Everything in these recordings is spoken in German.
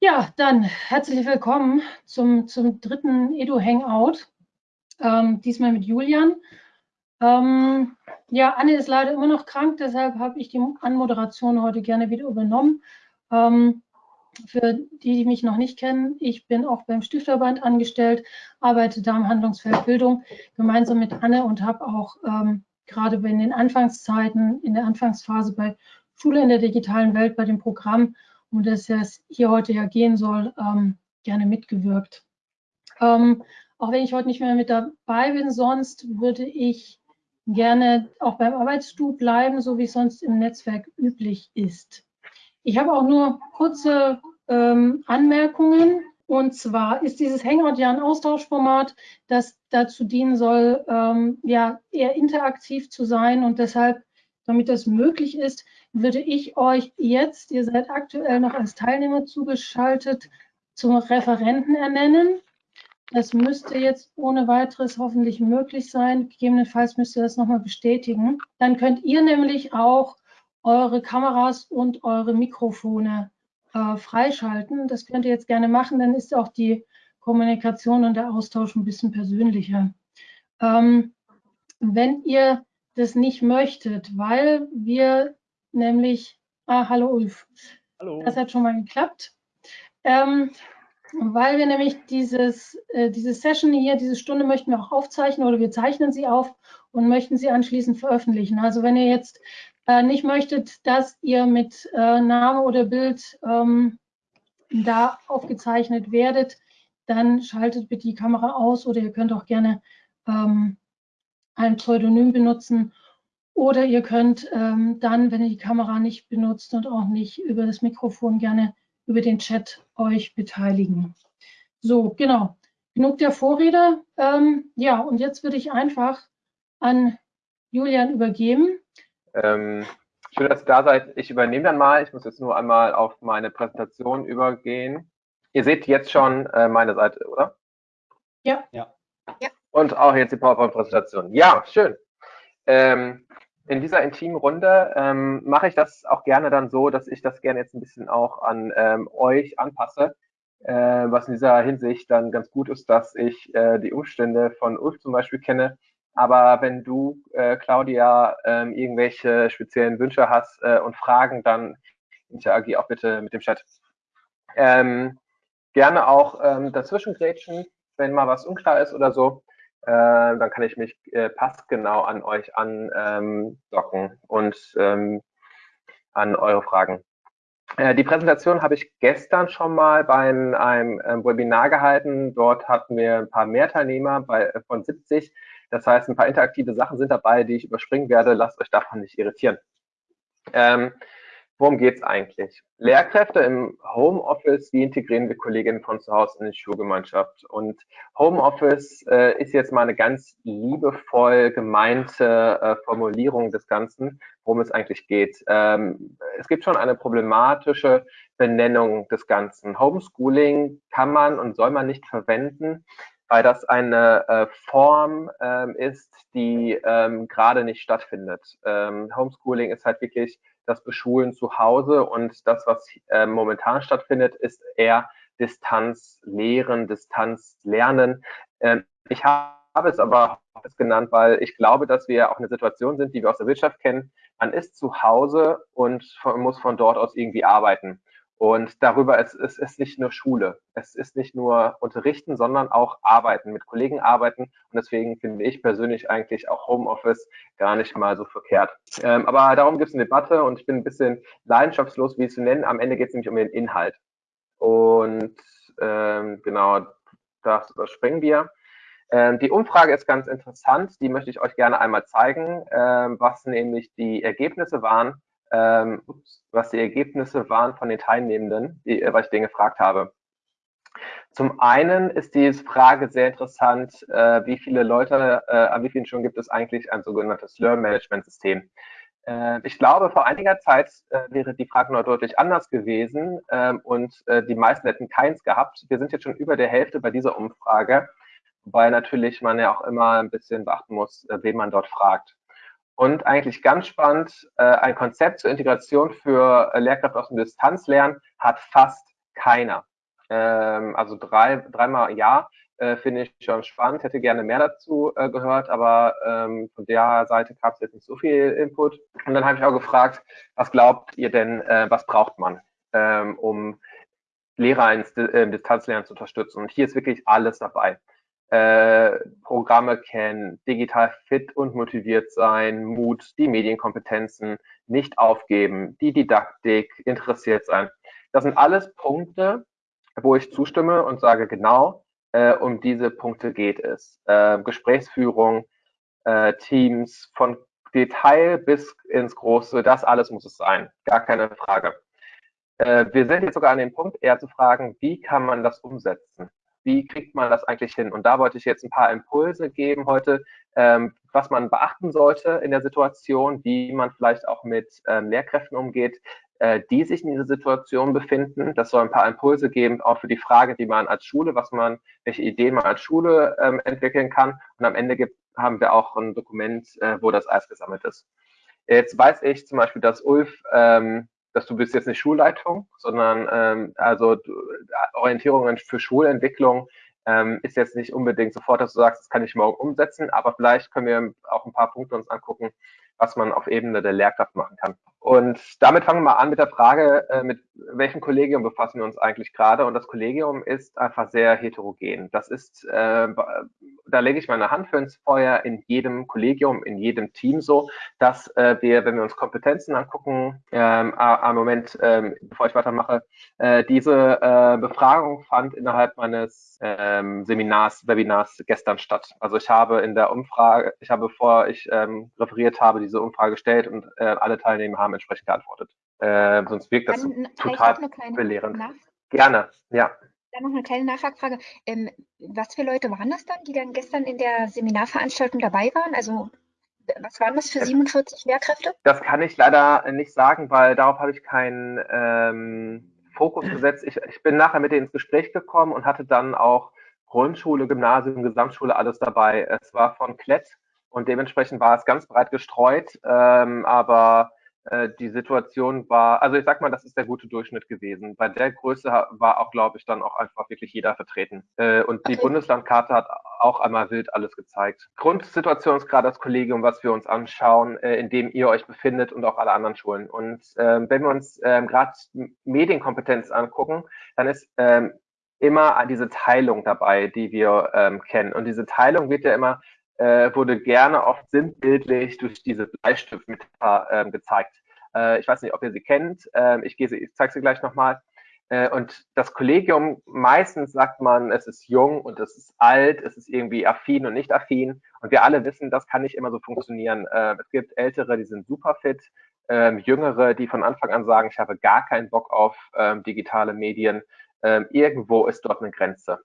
Ja, dann herzlich willkommen zum, zum dritten Edu-Hangout, ähm, diesmal mit Julian. Ähm, ja, Anne ist leider immer noch krank, deshalb habe ich die Anmoderation heute gerne wieder übernommen. Ähm, für die, die mich noch nicht kennen, ich bin auch beim Stifterband angestellt, arbeite da im Handlungsfeld Bildung gemeinsam mit Anne und habe auch ähm, gerade in den Anfangszeiten, in der Anfangsphase bei Schule in der digitalen Welt bei dem Programm um das es hier heute ja gehen soll, ähm, gerne mitgewirkt. Ähm, auch wenn ich heute nicht mehr mit dabei bin, sonst würde ich gerne auch beim Arbeitsstuhl bleiben, so wie es sonst im Netzwerk üblich ist. Ich habe auch nur kurze ähm, Anmerkungen. Und zwar ist dieses Hangout ja ein Austauschformat, das dazu dienen soll, ähm, ja, eher interaktiv zu sein. Und deshalb, damit das möglich ist, würde ich euch jetzt, ihr seid aktuell noch als Teilnehmer zugeschaltet, zum Referenten ernennen. Das müsste jetzt ohne weiteres hoffentlich möglich sein. Gegebenenfalls müsst ihr das nochmal bestätigen. Dann könnt ihr nämlich auch eure Kameras und eure Mikrofone äh, freischalten. Das könnt ihr jetzt gerne machen, dann ist auch die Kommunikation und der Austausch ein bisschen persönlicher. Ähm, wenn ihr das nicht möchtet, weil wir nämlich, ah, hallo Ulf. Hallo. Das hat schon mal geklappt. Ähm, weil wir nämlich dieses, äh, diese Session hier, diese Stunde möchten wir auch aufzeichnen oder wir zeichnen sie auf und möchten sie anschließend veröffentlichen. Also wenn ihr jetzt äh, nicht möchtet, dass ihr mit äh, Name oder Bild ähm, da aufgezeichnet werdet, dann schaltet bitte die Kamera aus oder ihr könnt auch gerne ähm, ein Pseudonym benutzen oder ihr könnt ähm, dann, wenn ihr die Kamera nicht benutzt und auch nicht über das Mikrofon, gerne über den Chat euch beteiligen. So, genau. Genug der Vorrede. Ähm, ja, und jetzt würde ich einfach an Julian übergeben. Ähm, schön, dass ihr da seid. Ich übernehme dann mal. Ich muss jetzt nur einmal auf meine Präsentation übergehen. Ihr seht jetzt schon äh, meine Seite, oder? Ja. ja. Und auch jetzt die PowerPoint-Präsentation. Ja, schön. Ähm, in dieser intimen Runde ähm, mache ich das auch gerne dann so, dass ich das gerne jetzt ein bisschen auch an ähm, euch anpasse. Äh, was in dieser Hinsicht dann ganz gut ist, dass ich äh, die Umstände von Ulf zum Beispiel kenne. Aber wenn du, äh, Claudia, ähm, irgendwelche speziellen Wünsche hast äh, und Fragen, dann interagier auch bitte mit dem Chat. Ähm, gerne auch ähm, dazwischen grätschen, wenn mal was unklar ist oder so. Äh, dann kann ich mich äh, passgenau an euch andocken ähm, und ähm, an eure Fragen. Äh, die Präsentation habe ich gestern schon mal bei einem, ähm, Webinar gehalten. Dort hatten wir ein paar mehr Teilnehmer bei, äh, von 70. Das heißt, ein paar interaktive Sachen sind dabei, die ich überspringen werde. Lasst euch davon nicht irritieren. Ähm, Worum geht's eigentlich? Lehrkräfte im Homeoffice, wie integrieren wir Kolleginnen von zu Hause in die Schulgemeinschaft? Und Homeoffice äh, ist jetzt mal eine ganz liebevoll gemeinte äh, Formulierung des Ganzen, worum es eigentlich geht. Ähm, es gibt schon eine problematische Benennung des Ganzen. Homeschooling kann man und soll man nicht verwenden, weil das eine äh, Form ähm, ist, die ähm, gerade nicht stattfindet. Ähm, Homeschooling ist halt wirklich das Beschulen zu Hause und das, was äh, momentan stattfindet, ist eher Distanzlehren, Distanzlernen. Äh, ich habe es aber genannt, weil ich glaube, dass wir auch eine Situation sind, die wir aus der Wirtschaft kennen. Man ist zu Hause und von, muss von dort aus irgendwie arbeiten. Und darüber, es, es ist nicht nur Schule, es ist nicht nur Unterrichten, sondern auch Arbeiten, mit Kollegen arbeiten. Und deswegen finde ich persönlich eigentlich auch Homeoffice gar nicht mal so verkehrt. Ähm, aber darum gibt es eine Debatte und ich bin ein bisschen leidenschaftslos, wie es zu nennen. Am Ende geht es nämlich um den Inhalt. Und ähm, genau, das überspringen wir. Ähm, die Umfrage ist ganz interessant, die möchte ich euch gerne einmal zeigen, ähm, was nämlich die Ergebnisse waren ähm, was die Ergebnisse waren von den Teilnehmenden, die, äh, was ich denen gefragt habe. Zum einen ist die Frage sehr interessant, äh, wie viele Leute, äh, an wie vielen Schulen gibt es eigentlich ein sogenanntes Learn-Management-System? Äh, ich glaube, vor einiger Zeit äh, wäre die Frage noch deutlich anders gewesen ähm, und äh, die meisten hätten keins gehabt. Wir sind jetzt schon über der Hälfte bei dieser Umfrage, wobei natürlich man ja auch immer ein bisschen beachten muss, wen man dort fragt. Und eigentlich ganz spannend, äh, ein Konzept zur Integration für äh, Lehrkräfte aus dem Distanzlernen hat fast keiner. Ähm, also drei, dreimal ja, äh, finde ich schon spannend, hätte gerne mehr dazu äh, gehört, aber ähm, von der Seite gab es jetzt nicht so viel Input. Und dann habe ich auch gefragt, was glaubt ihr denn, äh, was braucht man, ähm, um Lehrer ins äh, Distanzlernen zu unterstützen? Und hier ist wirklich alles dabei. Äh, Programme kennen, digital fit und motiviert sein, Mut, die Medienkompetenzen, nicht aufgeben, die Didaktik, interessiert sein. Das sind alles Punkte, wo ich zustimme und sage, genau, äh, um diese Punkte geht es. Äh, Gesprächsführung, äh, Teams, von Detail bis ins Große, das alles muss es sein. Gar keine Frage. Äh, wir sind jetzt sogar an dem Punkt, eher zu fragen, wie kann man das umsetzen? Wie kriegt man das eigentlich hin? Und da wollte ich jetzt ein paar Impulse geben heute, ähm, was man beachten sollte in der Situation, wie man vielleicht auch mit ähm, Lehrkräften umgeht, äh, die sich in dieser Situation befinden. Das soll ein paar Impulse geben, auch für die Frage, die man als Schule, was man, welche Ideen man als Schule ähm, entwickeln kann. Und am Ende gibt, haben wir auch ein Dokument, äh, wo das alles gesammelt ist. Jetzt weiß ich zum Beispiel, dass Ulf ähm, dass du bist jetzt nicht Schulleitung, sondern ähm, also du, Orientierungen für Schulentwicklung ähm, ist jetzt nicht unbedingt sofort, dass du sagst, das kann ich morgen umsetzen, aber vielleicht können wir auch ein paar Punkte uns angucken, was man auf Ebene der Lehrkraft machen kann. Und damit fangen wir mal an mit der Frage, äh, mit welchem Kollegium befassen wir uns eigentlich gerade? Und das Kollegium ist einfach sehr heterogen. Das ist, äh, da lege ich meine Hand für ins Feuer in jedem Kollegium, in jedem Team so, dass äh, wir, wenn wir uns Kompetenzen angucken, ähm, am Moment, ähm, bevor ich weitermache, äh, diese äh, Befragung fand innerhalb meines ähm, Seminars, Webinars gestern statt. Also ich habe in der Umfrage, ich habe, bevor ich ähm, referiert habe, diese Umfrage gestellt und äh, alle Teilnehmer haben entsprechend geantwortet. Äh, sonst wirkt das Dann, total belehrend. Gerne, ja. Dann noch eine kleine Nachfrage. Ähm, was für Leute waren das dann, die dann gestern in der Seminarveranstaltung dabei waren? Also was waren das für 47 Lehrkräfte? Das kann ich leider nicht sagen, weil darauf habe ich keinen ähm, Fokus gesetzt. Ich, ich bin nachher mit denen ins Gespräch gekommen und hatte dann auch Grundschule, Gymnasium, Gesamtschule, alles dabei. Es war von Klett und dementsprechend war es ganz breit gestreut, ähm, aber äh, die Situation war, also ich sag mal, das ist der gute Durchschnitt gewesen. Bei der Größe war auch, glaube ich, dann auch einfach wirklich jeder vertreten. Äh, und die okay. Bundeslandkarte hat auch einmal wild alles gezeigt. Grundsituation ist gerade das Kollegium, was wir uns anschauen, äh, in dem ihr euch befindet und auch alle anderen Schulen. Und ähm, wenn wir uns ähm, gerade Medienkompetenz angucken, dann ist ähm, immer diese Teilung dabei, die wir ähm, kennen. Und diese Teilung wird ja immer äh, wurde gerne oft sinnbildlich durch diese Bleistiftmetapher äh, gezeigt. Äh, ich weiß nicht, ob ihr sie kennt. Äh, ich, gehe ich zeige sie gleich nochmal. Äh, und das Kollegium, meistens sagt man, es ist jung und es ist alt, es ist irgendwie affin und nicht affin. Und wir alle wissen, das kann nicht immer so funktionieren. Äh, es gibt Ältere, die sind super fit, ähm, Jüngere, die von Anfang an sagen, ich habe gar keinen Bock auf ähm, digitale Medien. Ähm, irgendwo ist dort eine Grenze.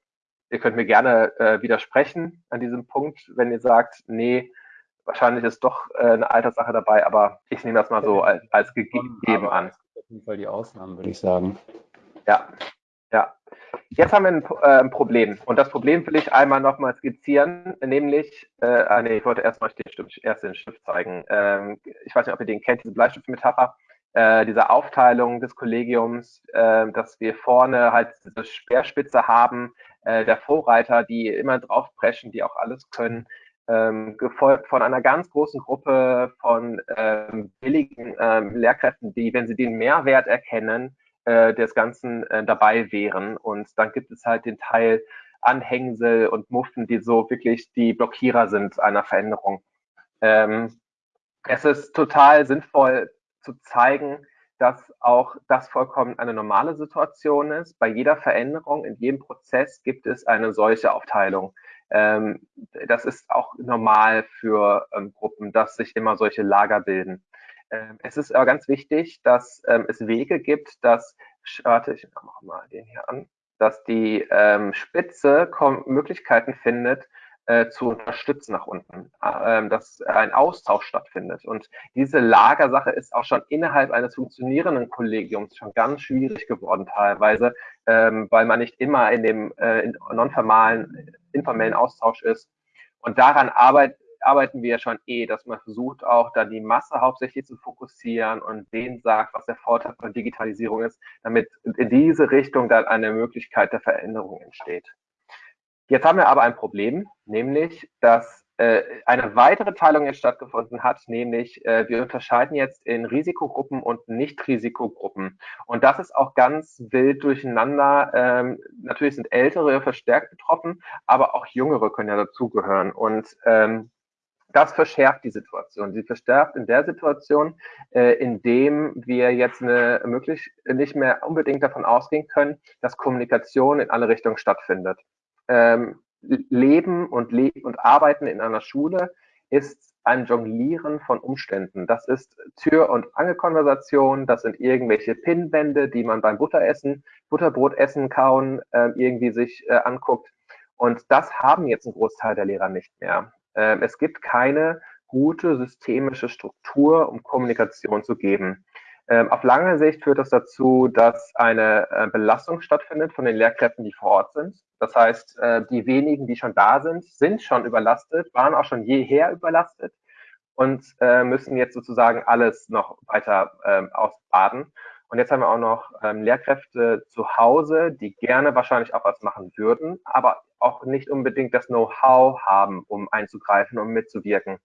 Ihr könnt mir gerne äh, widersprechen an diesem Punkt, wenn ihr sagt, nee, wahrscheinlich ist doch äh, eine Alterssache dabei, aber ich nehme das mal so als, als gegeben an. Auf jeden Fall die Ausnahmen, würde ich sagen. Ja, ja. Jetzt haben wir ein, äh, ein, Problem. Und das Problem will ich einmal nochmal skizzieren, nämlich, äh, ah, nee, ich wollte erst mal den Stift, erst den Stift zeigen. Ähm, ich weiß nicht, ob ihr den kennt, diese Bleistiftmetapher äh, dieser Aufteilung des Kollegiums, äh, dass wir vorne halt diese Speerspitze haben, äh, der Vorreiter, die immer draufpreschen, die auch alles können, ähm, gefolgt von einer ganz großen Gruppe von ähm, billigen ähm, Lehrkräften, die, wenn sie den Mehrwert erkennen, äh, des Ganzen äh, dabei wären. Und dann gibt es halt den Teil Anhängsel und Muffen, die so wirklich die Blockierer sind einer Veränderung. Ähm, es ist total sinnvoll, zu zeigen, dass auch das vollkommen eine normale Situation ist. Bei jeder Veränderung, in jedem Prozess gibt es eine solche Aufteilung. Ähm, das ist auch normal für ähm, Gruppen, dass sich immer solche Lager bilden. Ähm, es ist aber ganz wichtig, dass ähm, es Wege gibt, dass, warte, ich mache mal den hier an, dass die ähm, Spitze Möglichkeiten findet, äh, zu unterstützen nach unten, äh, dass ein Austausch stattfindet. Und diese Lagersache ist auch schon innerhalb eines funktionierenden Kollegiums schon ganz schwierig geworden teilweise, ähm, weil man nicht immer in dem äh, in nonformalen, informellen Austausch ist. Und daran arbeit, arbeiten wir ja schon eh, dass man versucht auch da die Masse hauptsächlich zu fokussieren und denen sagt, was der Vorteil von Digitalisierung ist, damit in diese Richtung dann eine Möglichkeit der Veränderung entsteht. Jetzt haben wir aber ein Problem, nämlich, dass äh, eine weitere Teilung jetzt stattgefunden hat, nämlich äh, wir unterscheiden jetzt in Risikogruppen und Nicht-Risikogruppen. Und das ist auch ganz wild durcheinander. Ähm, natürlich sind Ältere verstärkt betroffen, aber auch Jüngere können ja dazugehören. Und ähm, das verschärft die Situation. Sie verschärft in der Situation, äh, in dem wir jetzt eine, möglich nicht mehr unbedingt davon ausgehen können, dass Kommunikation in alle Richtungen stattfindet. Ähm, Leben und, Le und Arbeiten in einer Schule ist ein Jonglieren von Umständen. Das ist Tür- und Angelkonversation, das sind irgendwelche Pinnwände, die man beim Butteressen, Butterbrotessen, Kauen äh, irgendwie sich äh, anguckt. Und das haben jetzt ein Großteil der Lehrer nicht mehr. Ähm, es gibt keine gute systemische Struktur, um Kommunikation zu geben. Ähm, auf lange Sicht führt das dazu, dass eine äh, Belastung stattfindet von den Lehrkräften, die vor Ort sind. Das heißt, äh, die wenigen, die schon da sind, sind schon überlastet, waren auch schon jeher überlastet und äh, müssen jetzt sozusagen alles noch weiter ähm, ausbaden. Und jetzt haben wir auch noch ähm, Lehrkräfte zu Hause, die gerne wahrscheinlich auch was machen würden, aber auch nicht unbedingt das Know-how haben, um einzugreifen, um mitzuwirken.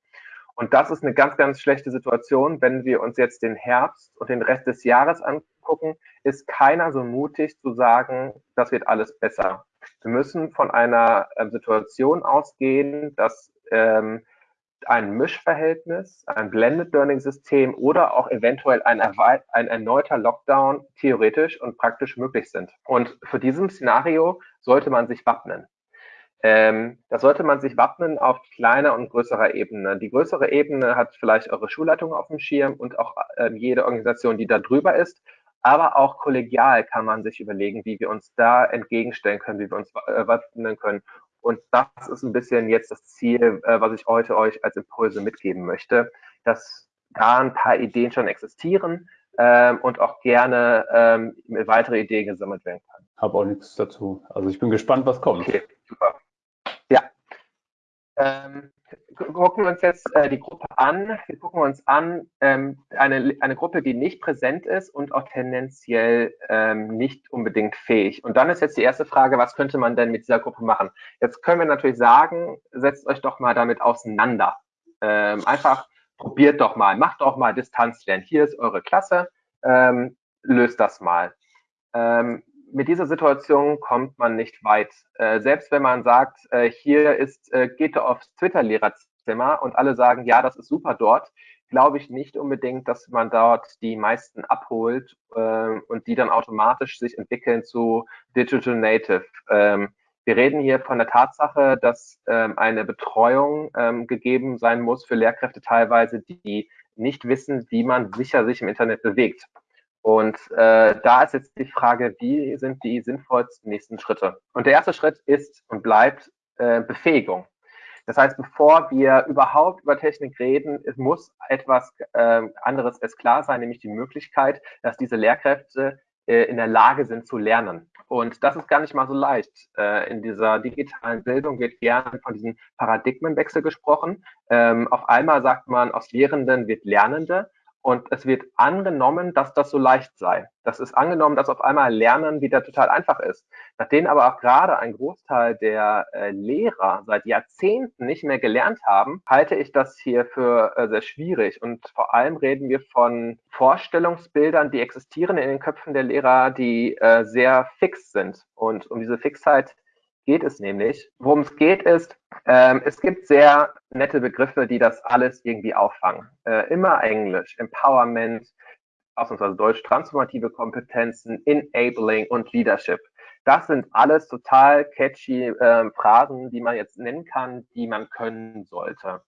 Und das ist eine ganz, ganz schlechte Situation. Wenn wir uns jetzt den Herbst und den Rest des Jahres angucken, ist keiner so mutig zu sagen, das wird alles besser. Wir müssen von einer ähm, Situation ausgehen, dass ähm, ein Mischverhältnis, ein Blended Learning System oder auch eventuell ein, ein erneuter Lockdown theoretisch und praktisch möglich sind. Und für diesem Szenario sollte man sich wappnen. Ähm, da sollte man sich wappnen auf kleiner und größerer Ebene. Die größere Ebene hat vielleicht eure Schulleitung auf dem Schirm und auch äh, jede Organisation, die da drüber ist. Aber auch kollegial kann man sich überlegen, wie wir uns da entgegenstellen können, wie wir uns äh, wappnen können. Und das ist ein bisschen jetzt das Ziel, äh, was ich heute euch als Impulse mitgeben möchte, dass da ein paar Ideen schon existieren ähm, und auch gerne ähm, weitere Ideen gesammelt werden können. Habe auch nichts dazu. Also ich bin gespannt, was kommt. Okay, super. Ähm, gucken wir uns jetzt äh, die Gruppe an. Wir gucken uns an ähm, eine, eine Gruppe, die nicht präsent ist und auch tendenziell ähm, nicht unbedingt fähig. Und dann ist jetzt die erste Frage, was könnte man denn mit dieser Gruppe machen? Jetzt können wir natürlich sagen, setzt euch doch mal damit auseinander. Ähm, einfach probiert doch mal, macht doch mal Distanzlernen. Hier ist eure Klasse, ähm, löst das mal. Ähm, mit dieser Situation kommt man nicht weit. Äh, selbst wenn man sagt, äh, hier ist, äh, geht aufs Twitter-Lehrerzimmer und alle sagen, ja, das ist super dort, glaube ich nicht unbedingt, dass man dort die meisten abholt äh, und die dann automatisch sich entwickeln zu Digital Native. Ähm, wir reden hier von der Tatsache, dass ähm, eine Betreuung ähm, gegeben sein muss für Lehrkräfte teilweise, die nicht wissen, wie man sicher sich im Internet bewegt. Und äh, da ist jetzt die Frage, wie sind die sinnvollsten nächsten Schritte? Und der erste Schritt ist und bleibt äh, Befähigung. Das heißt, bevor wir überhaupt über Technik reden, es muss etwas äh, anderes es klar sein, nämlich die Möglichkeit, dass diese Lehrkräfte äh, in der Lage sind zu lernen. Und das ist gar nicht mal so leicht. Äh, in dieser digitalen Bildung wird gerne von diesem Paradigmenwechsel gesprochen. Ähm, auf einmal sagt man, aus Lehrenden wird Lernende. Und es wird angenommen, dass das so leicht sei. Das ist angenommen, dass auf einmal Lernen wieder total einfach ist. Nachdem aber auch gerade ein Großteil der äh, Lehrer seit Jahrzehnten nicht mehr gelernt haben, halte ich das hier für äh, sehr schwierig. Und vor allem reden wir von Vorstellungsbildern, die existieren in den Köpfen der Lehrer, die äh, sehr fix sind. Und um diese Fixheit geht es nämlich. Worum es geht ist, ähm, es gibt sehr nette Begriffe, die das alles irgendwie auffangen. Äh, immer Englisch, Empowerment, ausnahmsweise Deutsch, transformative Kompetenzen, Enabling und Leadership. Das sind alles total catchy äh, Phrasen, die man jetzt nennen kann, die man können sollte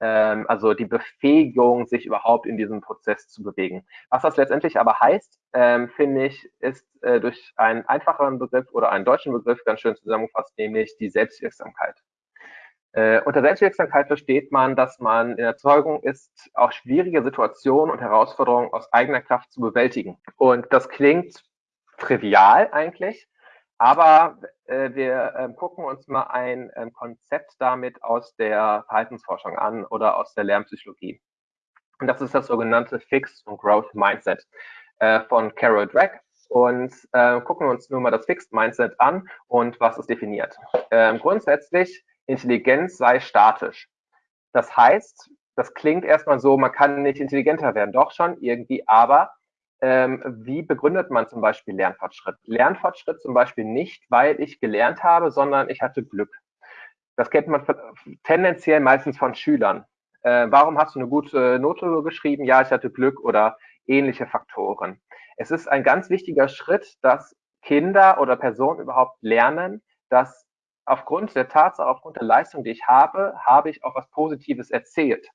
ähm, also die Befähigung, sich überhaupt in diesem Prozess zu bewegen. Was das letztendlich aber heißt, ähm, finde ich, ist äh, durch einen einfacheren Begriff oder einen deutschen Begriff ganz schön zusammengefasst, nämlich die Selbstwirksamkeit. Äh, unter Selbstwirksamkeit versteht man, dass man in der Zeugung ist, auch schwierige Situationen und Herausforderungen aus eigener Kraft zu bewältigen. Und das klingt trivial eigentlich, aber äh, wir äh, gucken uns mal ein äh, Konzept damit aus der Verhaltensforschung an oder aus der Lernpsychologie. Und das ist das sogenannte Fixed und Growth Mindset äh, von Carol Drake. Und äh, gucken uns nur mal das Fixed Mindset an und was es definiert. Ähm, grundsätzlich, Intelligenz sei statisch. Das heißt, das klingt erstmal so, man kann nicht intelligenter werden, doch schon irgendwie, aber ähm, wie begründet man zum Beispiel Lernfortschritt? Lernfortschritt zum Beispiel nicht, weil ich gelernt habe, sondern ich hatte Glück. Das kennt man tendenziell meistens von Schülern. Äh, warum hast du eine gute Note geschrieben? Ja, ich hatte Glück oder ähnliche Faktoren. Es ist ein ganz wichtiger Schritt, dass Kinder oder Personen überhaupt lernen, dass aufgrund der Tatsache, aufgrund der Leistung, die ich habe, habe ich auch was Positives erzählt.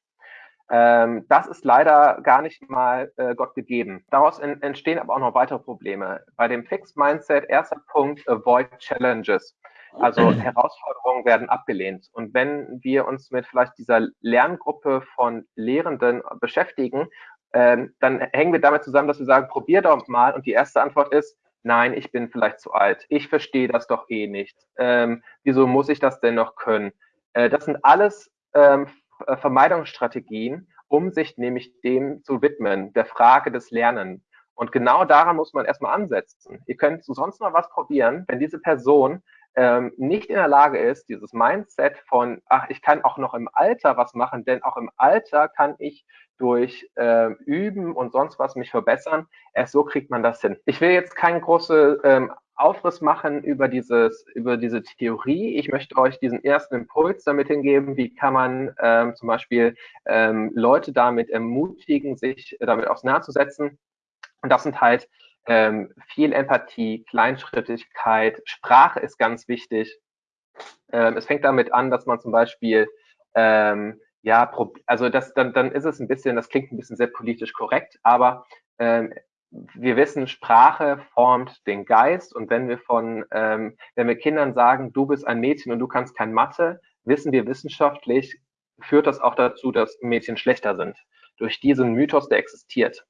Ähm, das ist leider gar nicht mal äh, Gott gegeben. Daraus in, entstehen aber auch noch weitere Probleme. Bei dem Fixed Mindset, erster Punkt, avoid challenges. Also Herausforderungen werden abgelehnt. Und wenn wir uns mit vielleicht dieser Lerngruppe von Lehrenden beschäftigen, ähm, dann hängen wir damit zusammen, dass wir sagen, probier doch mal. Und die erste Antwort ist, nein, ich bin vielleicht zu alt. Ich verstehe das doch eh nicht. Ähm, wieso muss ich das denn noch können? Äh, das sind alles ähm, äh, Vermeidungsstrategien, um sich nämlich dem zu widmen, der Frage des Lernens. Und genau daran muss man erstmal ansetzen. Ihr könnt sonst noch was probieren, wenn diese Person ähm, nicht in der Lage ist, dieses Mindset von, ach, ich kann auch noch im Alter was machen, denn auch im Alter kann ich durch äh, Üben und sonst was mich verbessern. Erst so kriegt man das hin. Ich will jetzt keinen großen ähm, Aufriss machen über dieses, über diese Theorie. Ich möchte euch diesen ersten Impuls damit hingeben, wie kann man ähm, zum Beispiel ähm, Leute damit ermutigen, sich damit auseinanderzusetzen. Und das sind halt ähm, viel Empathie, Kleinschrittigkeit, Sprache ist ganz wichtig. Ähm, es fängt damit an, dass man zum Beispiel ähm, ja, also das, dann, dann ist es ein bisschen, das klingt ein bisschen sehr politisch korrekt, aber ähm, wir wissen, Sprache formt den Geist und wenn wir von, ähm, wenn wir Kindern sagen, du bist ein Mädchen und du kannst kein Mathe, wissen wir wissenschaftlich, führt das auch dazu, dass Mädchen schlechter sind. Durch diesen Mythos, der existiert.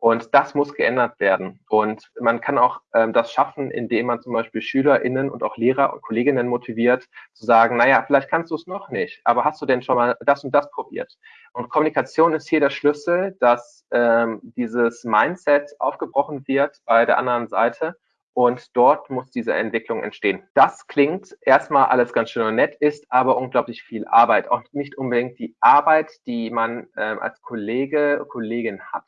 Und das muss geändert werden. Und man kann auch ähm, das schaffen, indem man zum Beispiel SchülerInnen und auch Lehrer und Kolleginnen motiviert, zu sagen, naja, vielleicht kannst du es noch nicht, aber hast du denn schon mal das und das probiert? Und Kommunikation ist hier der Schlüssel, dass ähm, dieses Mindset aufgebrochen wird bei der anderen Seite und dort muss diese Entwicklung entstehen. Das klingt erstmal alles ganz schön und nett, ist aber unglaublich viel Arbeit. Auch nicht unbedingt die Arbeit, die man ähm, als Kollege, Kollegin hat.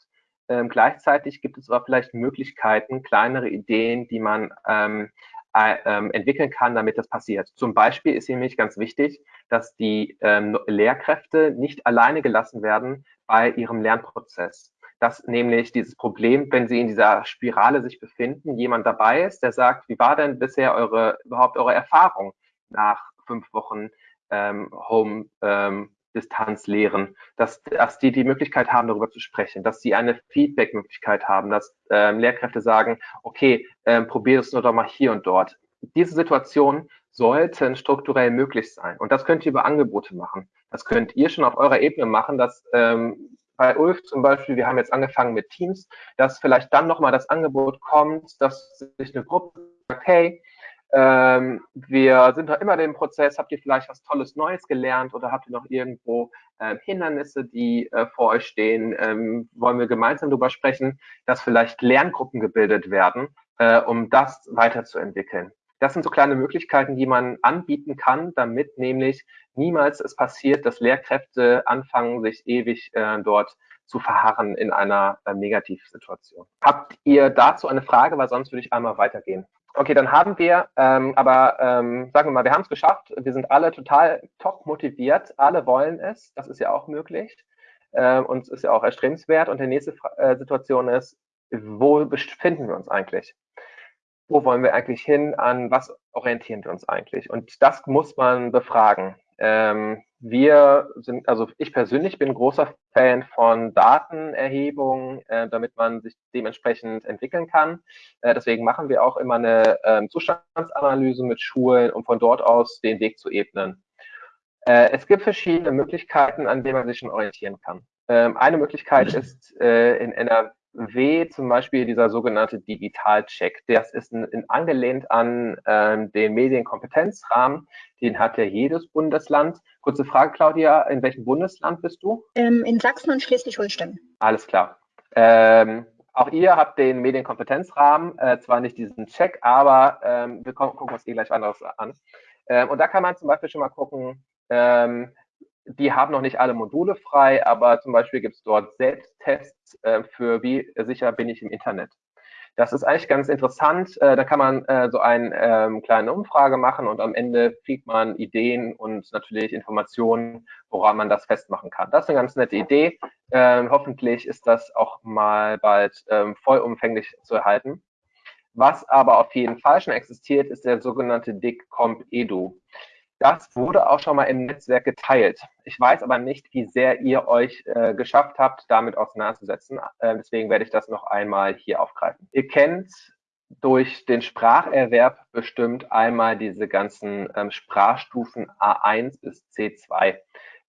Ähm, gleichzeitig gibt es aber vielleicht Möglichkeiten, kleinere Ideen, die man ähm, äh, entwickeln kann, damit das passiert. Zum Beispiel ist nämlich ganz wichtig, dass die ähm, Lehrkräfte nicht alleine gelassen werden bei ihrem Lernprozess. Dass nämlich dieses Problem, wenn sie in dieser Spirale sich befinden, jemand dabei ist, der sagt, wie war denn bisher eure überhaupt eure Erfahrung nach fünf Wochen ähm, Home ähm, Distanz lehren, dass, dass die die Möglichkeit haben, darüber zu sprechen, dass sie eine Feedback-Möglichkeit haben, dass ähm, Lehrkräfte sagen, okay, ähm, probier es nur doch mal hier und dort. Diese Situationen sollten strukturell möglich sein. Und das könnt ihr über Angebote machen. Das könnt ihr schon auf eurer Ebene machen, dass ähm, bei Ulf zum Beispiel, wir haben jetzt angefangen mit Teams, dass vielleicht dann nochmal das Angebot kommt, dass sich eine Gruppe sagt, hey, ähm, wir sind noch immer dem Prozess. Habt ihr vielleicht was Tolles Neues gelernt oder habt ihr noch irgendwo äh, Hindernisse, die äh, vor euch stehen? Ähm, wollen wir gemeinsam darüber sprechen, dass vielleicht Lerngruppen gebildet werden, äh, um das weiterzuentwickeln? Das sind so kleine Möglichkeiten, die man anbieten kann, damit nämlich niemals es passiert, dass Lehrkräfte anfangen, sich ewig äh, dort zu verharren in einer äh, Negativsituation. Habt ihr dazu eine Frage, weil sonst würde ich einmal weitergehen. Okay, dann haben wir, ähm, aber ähm, sagen wir mal, wir haben es geschafft. Wir sind alle total top motiviert. Alle wollen es. Das ist ja auch möglich. Ähm, und ist ja auch erstrebenswert. Und die nächste äh, Situation ist, wo befinden wir uns eigentlich? Wo wollen wir eigentlich hin? An was orientieren wir uns eigentlich? Und das muss man befragen. Ähm, wir sind, also ich persönlich bin großer Fan von Datenerhebung, äh, damit man sich dementsprechend entwickeln kann. Äh, deswegen machen wir auch immer eine äh, Zustandsanalyse mit Schulen, um von dort aus den Weg zu ebnen. Äh, es gibt verschiedene Möglichkeiten, an denen man sich schon orientieren kann. Ähm, eine Möglichkeit ist, äh, in, NR W zum Beispiel dieser sogenannte Digitalcheck. Das ist ein, ein angelehnt an ähm, den Medienkompetenzrahmen. Den hat ja jedes Bundesland. Kurze Frage, Claudia, in welchem Bundesland bist du? Ähm, in Sachsen und Schleswig-Holstein. Alles klar. Ähm, auch ihr habt den Medienkompetenzrahmen, äh, zwar nicht diesen Check, aber ähm, wir gucken uns eh gleich anderes an. Ähm, und da kann man zum Beispiel schon mal gucken, ähm, die haben noch nicht alle Module frei, aber zum Beispiel gibt es dort Selbsttests äh, für wie sicher bin ich im Internet. Das ist eigentlich ganz interessant. Äh, da kann man äh, so eine ähm, kleine Umfrage machen und am Ende kriegt man Ideen und natürlich Informationen, woran man das festmachen kann. Das ist eine ganz nette Idee. Ähm, hoffentlich ist das auch mal bald ähm, vollumfänglich zu erhalten. Was aber auf jeden Fall schon existiert, ist der sogenannte DICComp Edu. Das wurde auch schon mal im Netzwerk geteilt. Ich weiß aber nicht, wie sehr ihr euch äh, geschafft habt, damit auseinanderzusetzen. Äh, deswegen werde ich das noch einmal hier aufgreifen. Ihr kennt durch den Spracherwerb bestimmt einmal diese ganzen ähm, Sprachstufen A1 bis C2.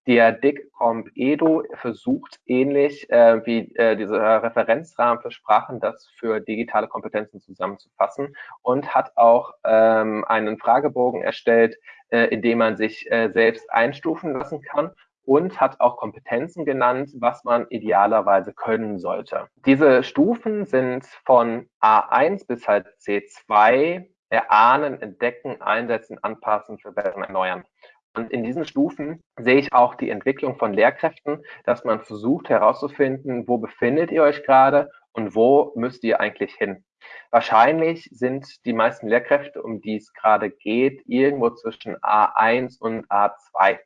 Der DICComp Edo versucht ähnlich äh, wie äh, dieser Referenzrahmen für Sprachen das für digitale Kompetenzen zusammenzufassen und hat auch ähm, einen Fragebogen erstellt, äh, in dem man sich äh, selbst einstufen lassen kann und hat auch Kompetenzen genannt, was man idealerweise können sollte. Diese Stufen sind von A1 bis halt C2 erahnen, entdecken, einsetzen, anpassen, verbessern, erneuern. Und in diesen Stufen sehe ich auch die Entwicklung von Lehrkräften, dass man versucht herauszufinden, wo befindet ihr euch gerade und wo müsst ihr eigentlich hin. Wahrscheinlich sind die meisten Lehrkräfte, um die es gerade geht, irgendwo zwischen A1 und A2.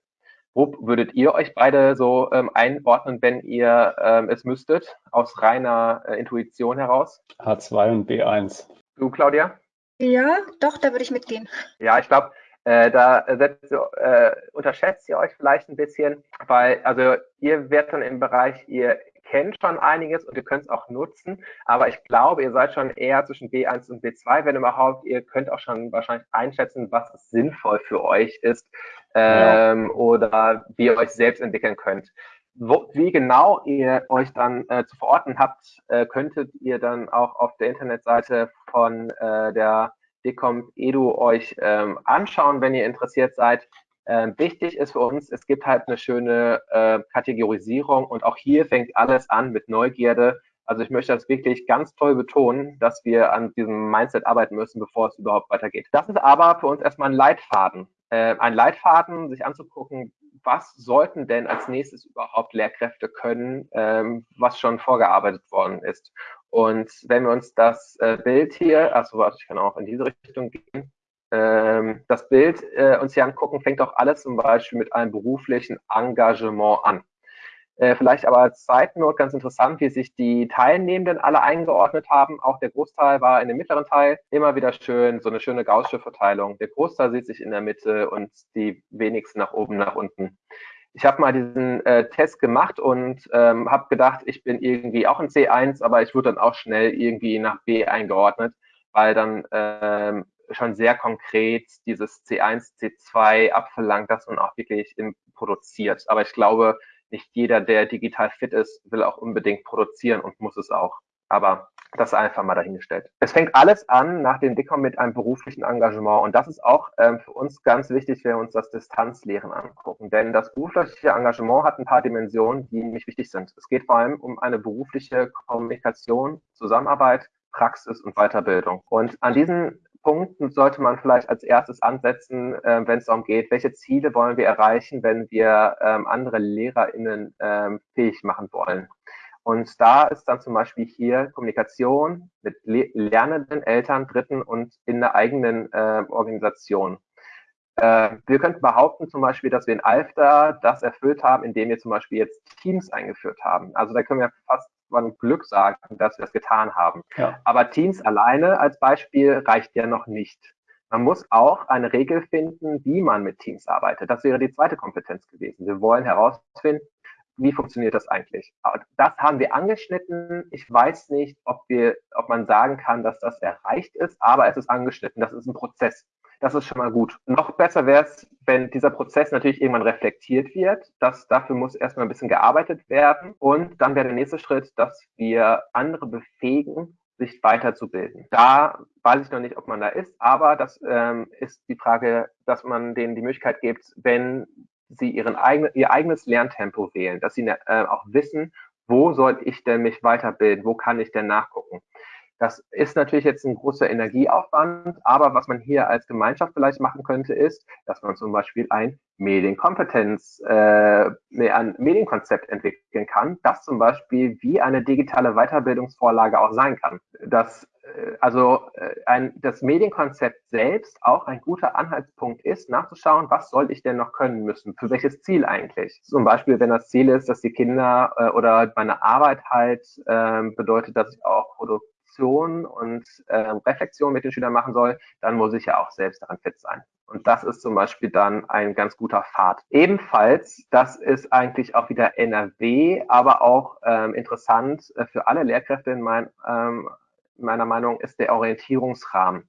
Wo würdet ihr euch beide so ähm, einordnen, wenn ihr ähm, es müsstet, aus reiner äh, Intuition heraus? A2 und B1. Du, Claudia? Ja, doch, da würde ich mitgehen. Ja, ich glaube, äh, da setzt, äh, unterschätzt ihr euch vielleicht ein bisschen, weil also ihr werdet dann im Bereich, ihr kennt schon einiges und ihr könnt es auch nutzen, aber ich glaube, ihr seid schon eher zwischen B1 und B2, wenn überhaupt. Ihr könnt auch schon wahrscheinlich einschätzen, was sinnvoll für euch ist ähm, ja. oder wie ihr euch selbst entwickeln könnt. Wo, wie genau ihr euch dann äh, zu verorten habt, äh, könntet ihr dann auch auf der Internetseite von äh, der Edu euch ähm, anschauen, wenn ihr interessiert seid. Ähm, wichtig ist für uns, es gibt halt eine schöne äh, Kategorisierung und auch hier fängt alles an mit Neugierde. Also ich möchte das wirklich ganz toll betonen, dass wir an diesem Mindset arbeiten müssen, bevor es überhaupt weitergeht. Das ist aber für uns erstmal ein Leitfaden. Äh, ein Leitfaden, sich anzugucken, was sollten denn als nächstes überhaupt Lehrkräfte können, ähm, was schon vorgearbeitet worden ist. Und wenn wir uns das äh, Bild hier, also warte, ich kann auch in diese Richtung gehen, ähm, das Bild äh, uns hier angucken, fängt auch alles zum Beispiel mit einem beruflichen Engagement an. Äh, vielleicht aber als Zeitnot ganz interessant, wie sich die Teilnehmenden alle eingeordnet haben. Auch der Großteil war in dem mittleren Teil. Immer wieder schön, so eine schöne gaussische Verteilung. Der Großteil sieht sich in der Mitte und die wenigsten nach oben, nach unten. Ich habe mal diesen äh, Test gemacht und ähm, habe gedacht, ich bin irgendwie auch in C1, aber ich wurde dann auch schnell irgendwie nach B eingeordnet, weil dann ähm, schon sehr konkret dieses C1, C2 abverlangt, das man auch wirklich produziert. Aber ich glaube, nicht jeder, der digital fit ist, will auch unbedingt produzieren und muss es auch. Aber das einfach mal dahingestellt. Es fängt alles an nach dem Dickcom mit einem beruflichen Engagement. Und das ist auch ähm, für uns ganz wichtig, wenn wir uns das Distanzlehren angucken. Denn das berufliche Engagement hat ein paar Dimensionen, die nicht wichtig sind. Es geht vor allem um eine berufliche Kommunikation, Zusammenarbeit, Praxis und Weiterbildung. Und an diesen Punkten sollte man vielleicht als erstes ansetzen, äh, wenn es darum geht, welche Ziele wollen wir erreichen, wenn wir ähm, andere LehrerInnen ähm, fähig machen wollen. Und da ist dann zum Beispiel hier Kommunikation mit Le lernenden Eltern, Dritten und in der eigenen äh, Organisation. Äh, wir könnten behaupten zum Beispiel, dass wir in Alfter das erfüllt haben, indem wir zum Beispiel jetzt Teams eingeführt haben. Also da können wir fast von Glück sagen, dass wir das getan haben. Ja. Aber Teams alleine als Beispiel reicht ja noch nicht. Man muss auch eine Regel finden, wie man mit Teams arbeitet. Das wäre die zweite Kompetenz gewesen. Wir wollen herausfinden, wie funktioniert das eigentlich? Das haben wir angeschnitten. Ich weiß nicht, ob wir, ob man sagen kann, dass das erreicht ist, aber es ist angeschnitten. Das ist ein Prozess. Das ist schon mal gut. Noch besser wäre es, wenn dieser Prozess natürlich irgendwann reflektiert wird. Das, dafür muss erstmal ein bisschen gearbeitet werden. Und dann wäre der nächste Schritt, dass wir andere befähigen, sich weiterzubilden. Da weiß ich noch nicht, ob man da ist, aber das ähm, ist die Frage, dass man denen die Möglichkeit gibt, wenn sie ihren eigenen, ihr eigenes Lerntempo wählen, dass sie äh, auch wissen, wo soll ich denn mich weiterbilden, wo kann ich denn nachgucken. Das ist natürlich jetzt ein großer Energieaufwand, aber was man hier als Gemeinschaft vielleicht machen könnte, ist, dass man zum Beispiel ein Medienkompetenz, äh, ein Medienkonzept entwickeln kann, das zum Beispiel wie eine digitale Weiterbildungsvorlage auch sein kann. Das äh, also äh, ein, das Medienkonzept selbst auch ein guter Anhaltspunkt ist, nachzuschauen, was soll ich denn noch können müssen, für welches Ziel eigentlich. Zum Beispiel, wenn das Ziel ist, dass die Kinder äh, oder meine Arbeit halt äh, bedeutet, dass ich auch Produkt Reflexion und äh, Reflexion mit den Schülern machen soll, dann muss ich ja auch selbst daran fit sein. Und das ist zum Beispiel dann ein ganz guter Pfad. Ebenfalls, das ist eigentlich auch wieder NRW, aber auch ähm, interessant äh, für alle Lehrkräfte in mein, ähm, meiner Meinung ist der Orientierungsrahmen.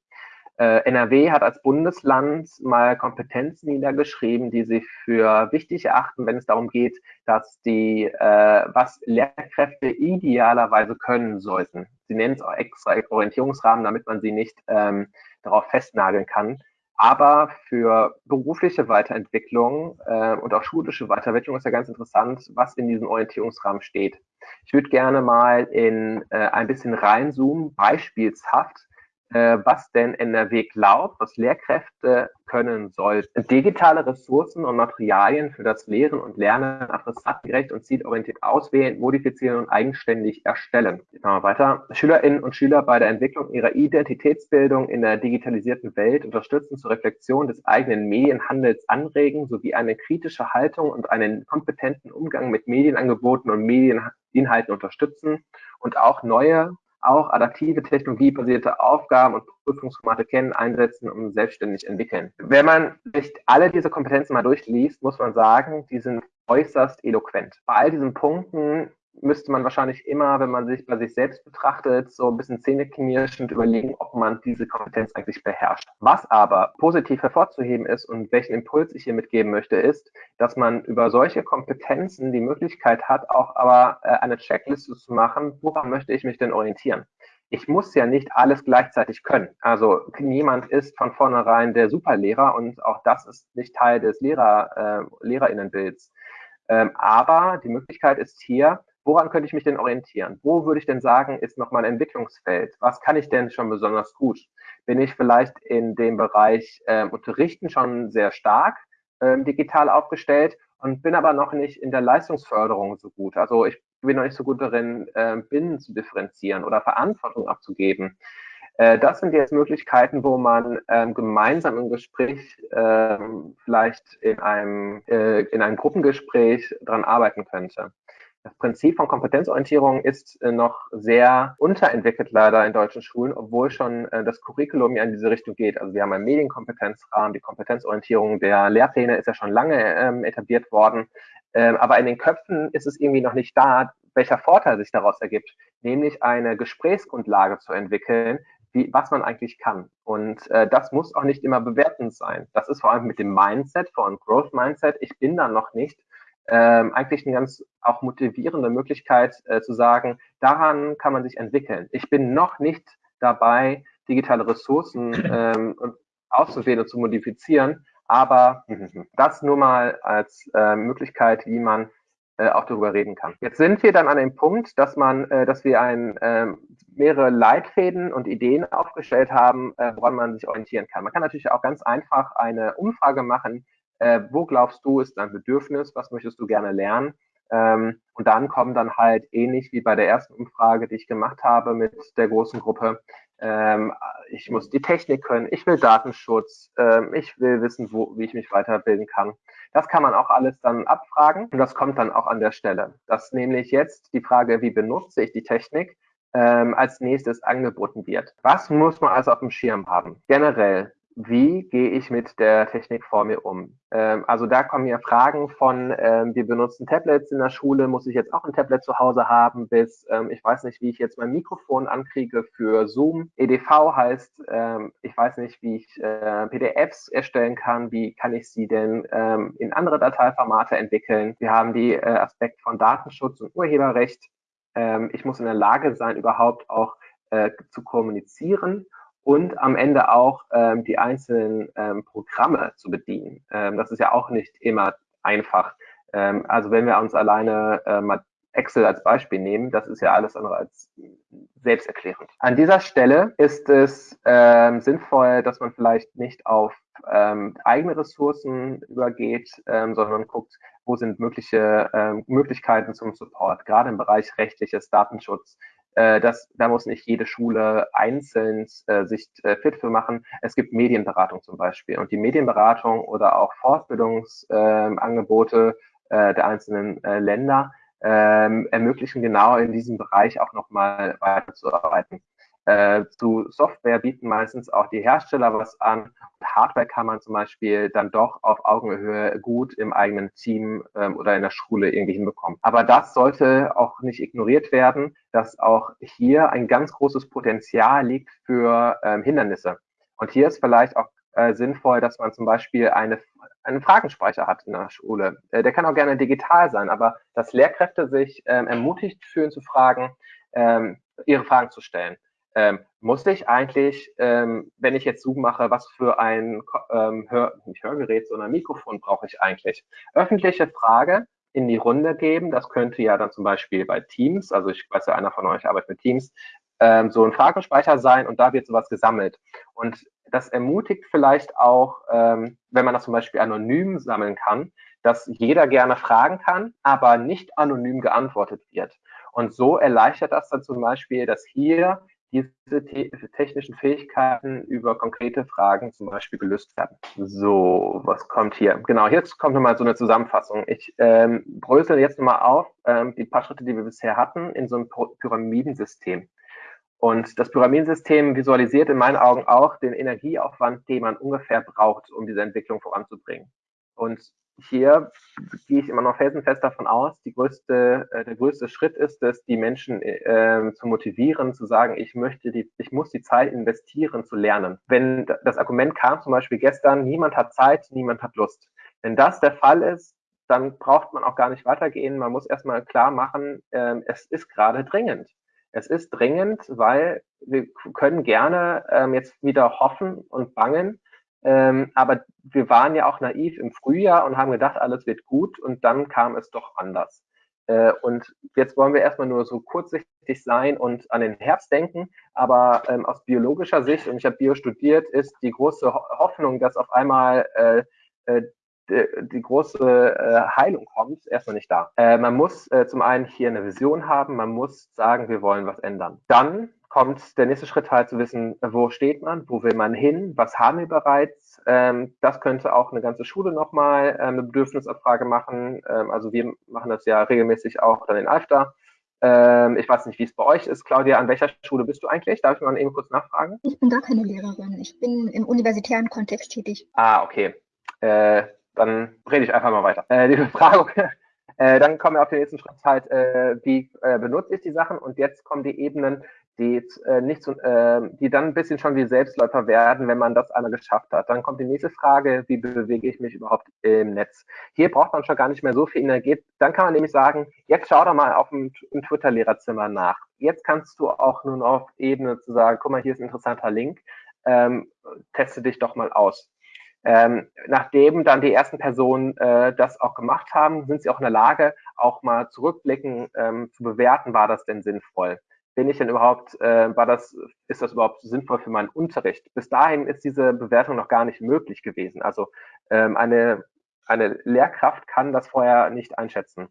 Äh, NRW hat als Bundesland mal Kompetenzen niedergeschrieben, die sie für wichtig erachten, wenn es darum geht, dass die, äh, was Lehrkräfte idealerweise können sollten. Sie nennen es auch extra Orientierungsrahmen, damit man sie nicht ähm, darauf festnageln kann. Aber für berufliche Weiterentwicklung äh, und auch schulische Weiterentwicklung ist ja ganz interessant, was in diesem Orientierungsrahmen steht. Ich würde gerne mal in äh, ein bisschen reinzoomen, beispielshaft, was denn NRW glaubt, was Lehrkräfte können sollten. Digitale Ressourcen und Materialien für das Lehren und Lernen adressatgerecht und zielorientiert auswählen, modifizieren und eigenständig erstellen. Machen wir weiter. Schülerinnen und Schüler bei der Entwicklung ihrer Identitätsbildung in der digitalisierten Welt unterstützen zur Reflexion des eigenen Medienhandels anregen, sowie eine kritische Haltung und einen kompetenten Umgang mit Medienangeboten und Medieninhalten unterstützen und auch neue auch adaptive technologiebasierte Aufgaben und Prüfungsformate kennen, einsetzen und selbstständig entwickeln. Wenn man sich alle diese Kompetenzen mal durchliest, muss man sagen, die sind äußerst eloquent. Bei all diesen Punkten müsste man wahrscheinlich immer, wenn man sich bei sich selbst betrachtet, so ein bisschen zähneknirschend überlegen, ob man diese Kompetenz eigentlich beherrscht. Was aber positiv hervorzuheben ist und welchen Impuls ich hier mitgeben möchte, ist, dass man über solche Kompetenzen die Möglichkeit hat, auch aber äh, eine Checkliste zu machen, woran möchte ich mich denn orientieren. Ich muss ja nicht alles gleichzeitig können. Also niemand ist von vornherein der Superlehrer und auch das ist nicht Teil des Lehrer, äh, Lehrerinnenbilds. Ähm, aber die Möglichkeit ist hier, woran könnte ich mich denn orientieren? Wo würde ich denn sagen, ist noch mein Entwicklungsfeld? Was kann ich denn schon besonders gut? Bin ich vielleicht in dem Bereich äh, Unterrichten schon sehr stark äh, digital aufgestellt und bin aber noch nicht in der Leistungsförderung so gut? Also ich bin noch nicht so gut darin, äh, Binnen zu differenzieren oder Verantwortung abzugeben. Äh, das sind jetzt Möglichkeiten, wo man ähm, gemeinsam im Gespräch ähm, vielleicht in einem, äh, in einem Gruppengespräch dran arbeiten könnte. Das Prinzip von Kompetenzorientierung ist äh, noch sehr unterentwickelt leider in deutschen Schulen, obwohl schon äh, das Curriculum ja in diese Richtung geht. Also wir haben einen Medienkompetenzrahmen, die Kompetenzorientierung der Lehrpläne ist ja schon lange ähm, etabliert worden. Ähm, aber in den Köpfen ist es irgendwie noch nicht da, welcher Vorteil sich daraus ergibt, nämlich eine Gesprächsgrundlage zu entwickeln, wie, was man eigentlich kann. Und äh, das muss auch nicht immer bewertend sein. Das ist vor allem mit dem Mindset, vor allem Growth Mindset. Ich bin da noch nicht ähm, eigentlich eine ganz auch motivierende Möglichkeit äh, zu sagen, daran kann man sich entwickeln. Ich bin noch nicht dabei, digitale Ressourcen ähm, auszuwählen und zu modifizieren, aber das nur mal als äh, Möglichkeit, wie man äh, auch darüber reden kann. Jetzt sind wir dann an dem Punkt, dass man, äh, dass wir ein, äh, mehrere Leitfäden und Ideen aufgestellt haben, äh, woran man sich orientieren kann. Man kann natürlich auch ganz einfach eine Umfrage machen, äh, wo glaubst du ist dein Bedürfnis, was möchtest du gerne lernen? Ähm, und dann kommen dann halt ähnlich wie bei der ersten Umfrage, die ich gemacht habe mit der großen Gruppe, ähm, ich muss die Technik können, ich will Datenschutz, ähm, ich will wissen, wo, wie ich mich weiterbilden kann. Das kann man auch alles dann abfragen und das kommt dann auch an der Stelle. Das nämlich jetzt die Frage, wie benutze ich die Technik, ähm, als nächstes angeboten wird. Was muss man also auf dem Schirm haben? Generell wie gehe ich mit der Technik vor mir um? Ähm, also da kommen ja Fragen von, ähm, wir benutzen Tablets in der Schule, muss ich jetzt auch ein Tablet zu Hause haben, bis ähm, ich weiß nicht, wie ich jetzt mein Mikrofon ankriege für Zoom. EDV heißt, ähm, ich weiß nicht, wie ich äh, PDFs erstellen kann, wie kann ich sie denn ähm, in andere Dateiformate entwickeln. Wir haben die äh, Aspekt von Datenschutz und Urheberrecht. Ähm, ich muss in der Lage sein, überhaupt auch äh, zu kommunizieren und am Ende auch ähm, die einzelnen ähm, Programme zu bedienen. Ähm, das ist ja auch nicht immer einfach. Ähm, also wenn wir uns alleine äh, mal Excel als Beispiel nehmen, das ist ja alles andere als selbsterklärend. An dieser Stelle ist es ähm, sinnvoll, dass man vielleicht nicht auf ähm, eigene Ressourcen übergeht, ähm, sondern guckt, wo sind mögliche ähm, Möglichkeiten zum Support, gerade im Bereich rechtliches Datenschutz, äh, das, da muss nicht jede Schule einzeln äh, sich äh, fit für machen. Es gibt Medienberatung zum Beispiel. Und die Medienberatung oder auch Fortbildungsangebote äh, der einzelnen äh, Länder ähm, ermöglichen genau in diesem Bereich auch nochmal weiterzuarbeiten. Äh, zu Software bieten meistens auch die Hersteller was an. Hardware kann man zum Beispiel dann doch auf Augenhöhe gut im eigenen Team ähm, oder in der Schule irgendwie hinbekommen. Aber das sollte auch nicht ignoriert werden, dass auch hier ein ganz großes Potenzial liegt für ähm, Hindernisse. Und hier ist vielleicht auch äh, sinnvoll, dass man zum Beispiel eine, einen Fragenspeicher hat in der Schule. Äh, der kann auch gerne digital sein, aber dass Lehrkräfte sich ähm, ermutigt fühlen zu fragen, ähm, ihre Fragen zu stellen ähm, muss ich eigentlich, ähm, wenn ich jetzt Zoom mache, was für ein ähm, Hör, nicht Hörgerät, sondern Mikrofon brauche ich eigentlich? Öffentliche Frage in die Runde geben. Das könnte ja dann zum Beispiel bei Teams, also ich weiß ja, einer von euch arbeitet mit Teams, ähm, so ein Fragenspeicher sein und da wird sowas gesammelt. Und das ermutigt vielleicht auch, ähm, wenn man das zum Beispiel anonym sammeln kann, dass jeder gerne fragen kann, aber nicht anonym geantwortet wird. Und so erleichtert das dann zum Beispiel, dass hier diese technischen Fähigkeiten über konkrete Fragen zum Beispiel gelöst werden. So, was kommt hier? Genau, jetzt kommt nochmal so eine Zusammenfassung. Ich ähm, brösel jetzt nochmal auf ähm, die paar Schritte, die wir bisher hatten, in so einem Pyramidensystem. Und das Pyramidensystem visualisiert in meinen Augen auch den Energieaufwand, den man ungefähr braucht, um diese Entwicklung voranzubringen. Und hier gehe ich immer noch felsenfest davon aus, die größte, äh, der größte Schritt ist es, die Menschen äh, zu motivieren, zu sagen, ich möchte die, ich muss die Zeit investieren, zu lernen. Wenn das Argument kam, zum Beispiel gestern, niemand hat Zeit, niemand hat Lust. Wenn das der Fall ist, dann braucht man auch gar nicht weitergehen. Man muss erstmal klar machen, äh, es ist gerade dringend. Es ist dringend, weil wir können gerne ähm, jetzt wieder hoffen und bangen, ähm, aber wir waren ja auch naiv im Frühjahr und haben gedacht, alles wird gut und dann kam es doch anders. Äh, und jetzt wollen wir erstmal nur so kurzsichtig sein und an den Herbst denken. Aber ähm, aus biologischer Sicht, und ich habe Bio studiert, ist die große Hoffnung, dass auf einmal äh, äh, die, die große äh, Heilung kommt, erstmal nicht da. Äh, man muss äh, zum einen hier eine Vision haben, man muss sagen, wir wollen was ändern. Dann kommt der nächste Schritt halt zu wissen, wo steht man, wo will man hin, was haben wir bereits. Ähm, das könnte auch eine ganze Schule nochmal äh, eine Bedürfnisabfrage machen. Ähm, also wir machen das ja regelmäßig auch dann in Alfter. Ähm, ich weiß nicht, wie es bei euch ist. Claudia, an welcher Schule bist du eigentlich? Darf ich mal eben kurz nachfragen? Ich bin gar keine Lehrerin. Ich bin im universitären Kontext tätig. Ah, okay. Äh, dann rede ich einfach mal weiter. Äh, die Befragung äh, dann kommen wir auf den nächsten Schritt halt, äh, wie äh, benutze ich die Sachen und jetzt kommen die Ebenen, die, äh, nicht so, äh, die dann ein bisschen schon wie Selbstläufer werden, wenn man das einmal geschafft hat. Dann kommt die nächste Frage, wie bewege ich mich überhaupt im Netz? Hier braucht man schon gar nicht mehr so viel Energie. Dann kann man nämlich sagen, jetzt schau doch mal auf dem, im Twitter-Lehrerzimmer nach. Jetzt kannst du auch noch auf Ebene zu sagen, guck mal, hier ist ein interessanter Link, ähm, teste dich doch mal aus. Ähm, nachdem dann die ersten Personen äh, das auch gemacht haben, sind sie auch in der Lage, auch mal zurückblicken, ähm, zu bewerten, war das denn sinnvoll? Bin ich denn überhaupt, äh, war das, ist das überhaupt sinnvoll für meinen Unterricht? Bis dahin ist diese Bewertung noch gar nicht möglich gewesen. Also ähm, eine, eine Lehrkraft kann das vorher nicht einschätzen.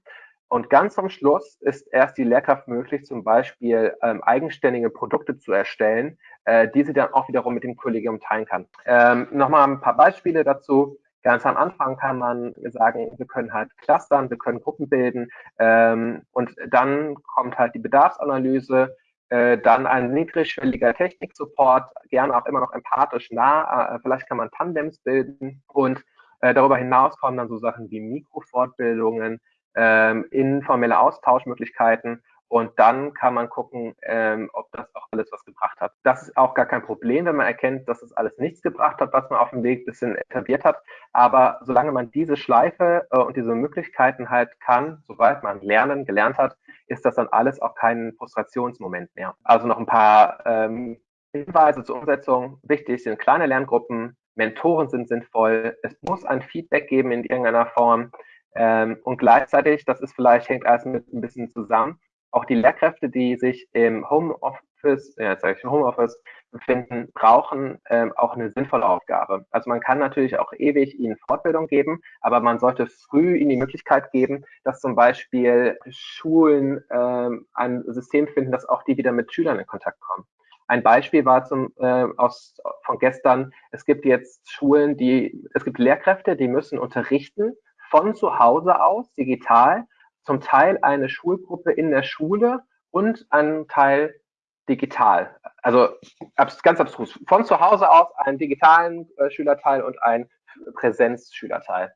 Und ganz zum Schluss ist erst die Lehrkraft möglich, zum Beispiel ähm, eigenständige Produkte zu erstellen, äh, die sie dann auch wiederum mit dem Kollegium teilen kann. Ähm, Nochmal ein paar Beispiele dazu. Ganz am Anfang kann man sagen, wir können halt clustern, wir können Gruppen bilden ähm, und dann kommt halt die Bedarfsanalyse. Äh, dann ein niedrigschwelliger Technik-Support, gerne auch immer noch empathisch nah. Äh, vielleicht kann man Tandems bilden und äh, darüber hinaus kommen dann so Sachen wie Mikrofortbildungen, ähm, informelle Austauschmöglichkeiten und dann kann man gucken, ähm, ob das auch alles was gebracht hat. Das ist auch gar kein Problem, wenn man erkennt, dass es alles nichts gebracht hat, was man auf dem Weg ein bisschen etabliert hat. Aber solange man diese Schleife äh, und diese Möglichkeiten halt kann, sobald man lernen, gelernt hat, ist das dann alles auch kein Frustrationsmoment mehr. Also noch ein paar ähm, Hinweise zur Umsetzung. Wichtig sind kleine Lerngruppen, Mentoren sind sinnvoll, es muss ein Feedback geben in irgendeiner Form. Ähm, und gleichzeitig, das ist vielleicht, hängt alles mit ein bisschen zusammen, auch die Lehrkräfte, die sich im Homeoffice, ja, sage ich im Homeoffice befinden, brauchen ähm, auch eine sinnvolle Aufgabe. Also man kann natürlich auch ewig ihnen Fortbildung geben, aber man sollte früh ihnen die Möglichkeit geben, dass zum Beispiel Schulen ähm, ein System finden, dass auch die wieder mit Schülern in Kontakt kommen. Ein Beispiel war zum, äh, aus, von gestern, es gibt jetzt Schulen, die, es gibt Lehrkräfte, die müssen unterrichten von zu Hause aus, digital, zum Teil eine Schulgruppe in der Schule und einen Teil digital. Also ganz abstrus. Von zu Hause aus einen digitalen äh, Schülerteil und einen Präsenzschülerteil.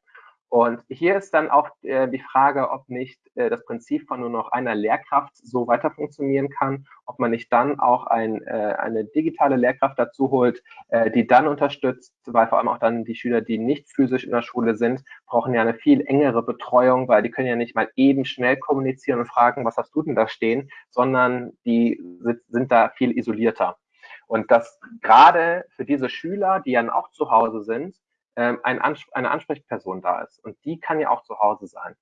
Und hier ist dann auch äh, die Frage, ob nicht äh, das Prinzip von nur noch einer Lehrkraft so weiter funktionieren kann, ob man nicht dann auch ein, äh, eine digitale Lehrkraft dazu holt, äh, die dann unterstützt, weil vor allem auch dann die Schüler, die nicht physisch in der Schule sind, brauchen ja eine viel engere Betreuung, weil die können ja nicht mal eben schnell kommunizieren und fragen, was hast du denn da stehen, sondern die sind, sind da viel isolierter. Und das gerade für diese Schüler, die dann auch zu Hause sind, ähm, ein Ans eine Ansprechperson da ist. Und die kann ja auch zu Hause sein.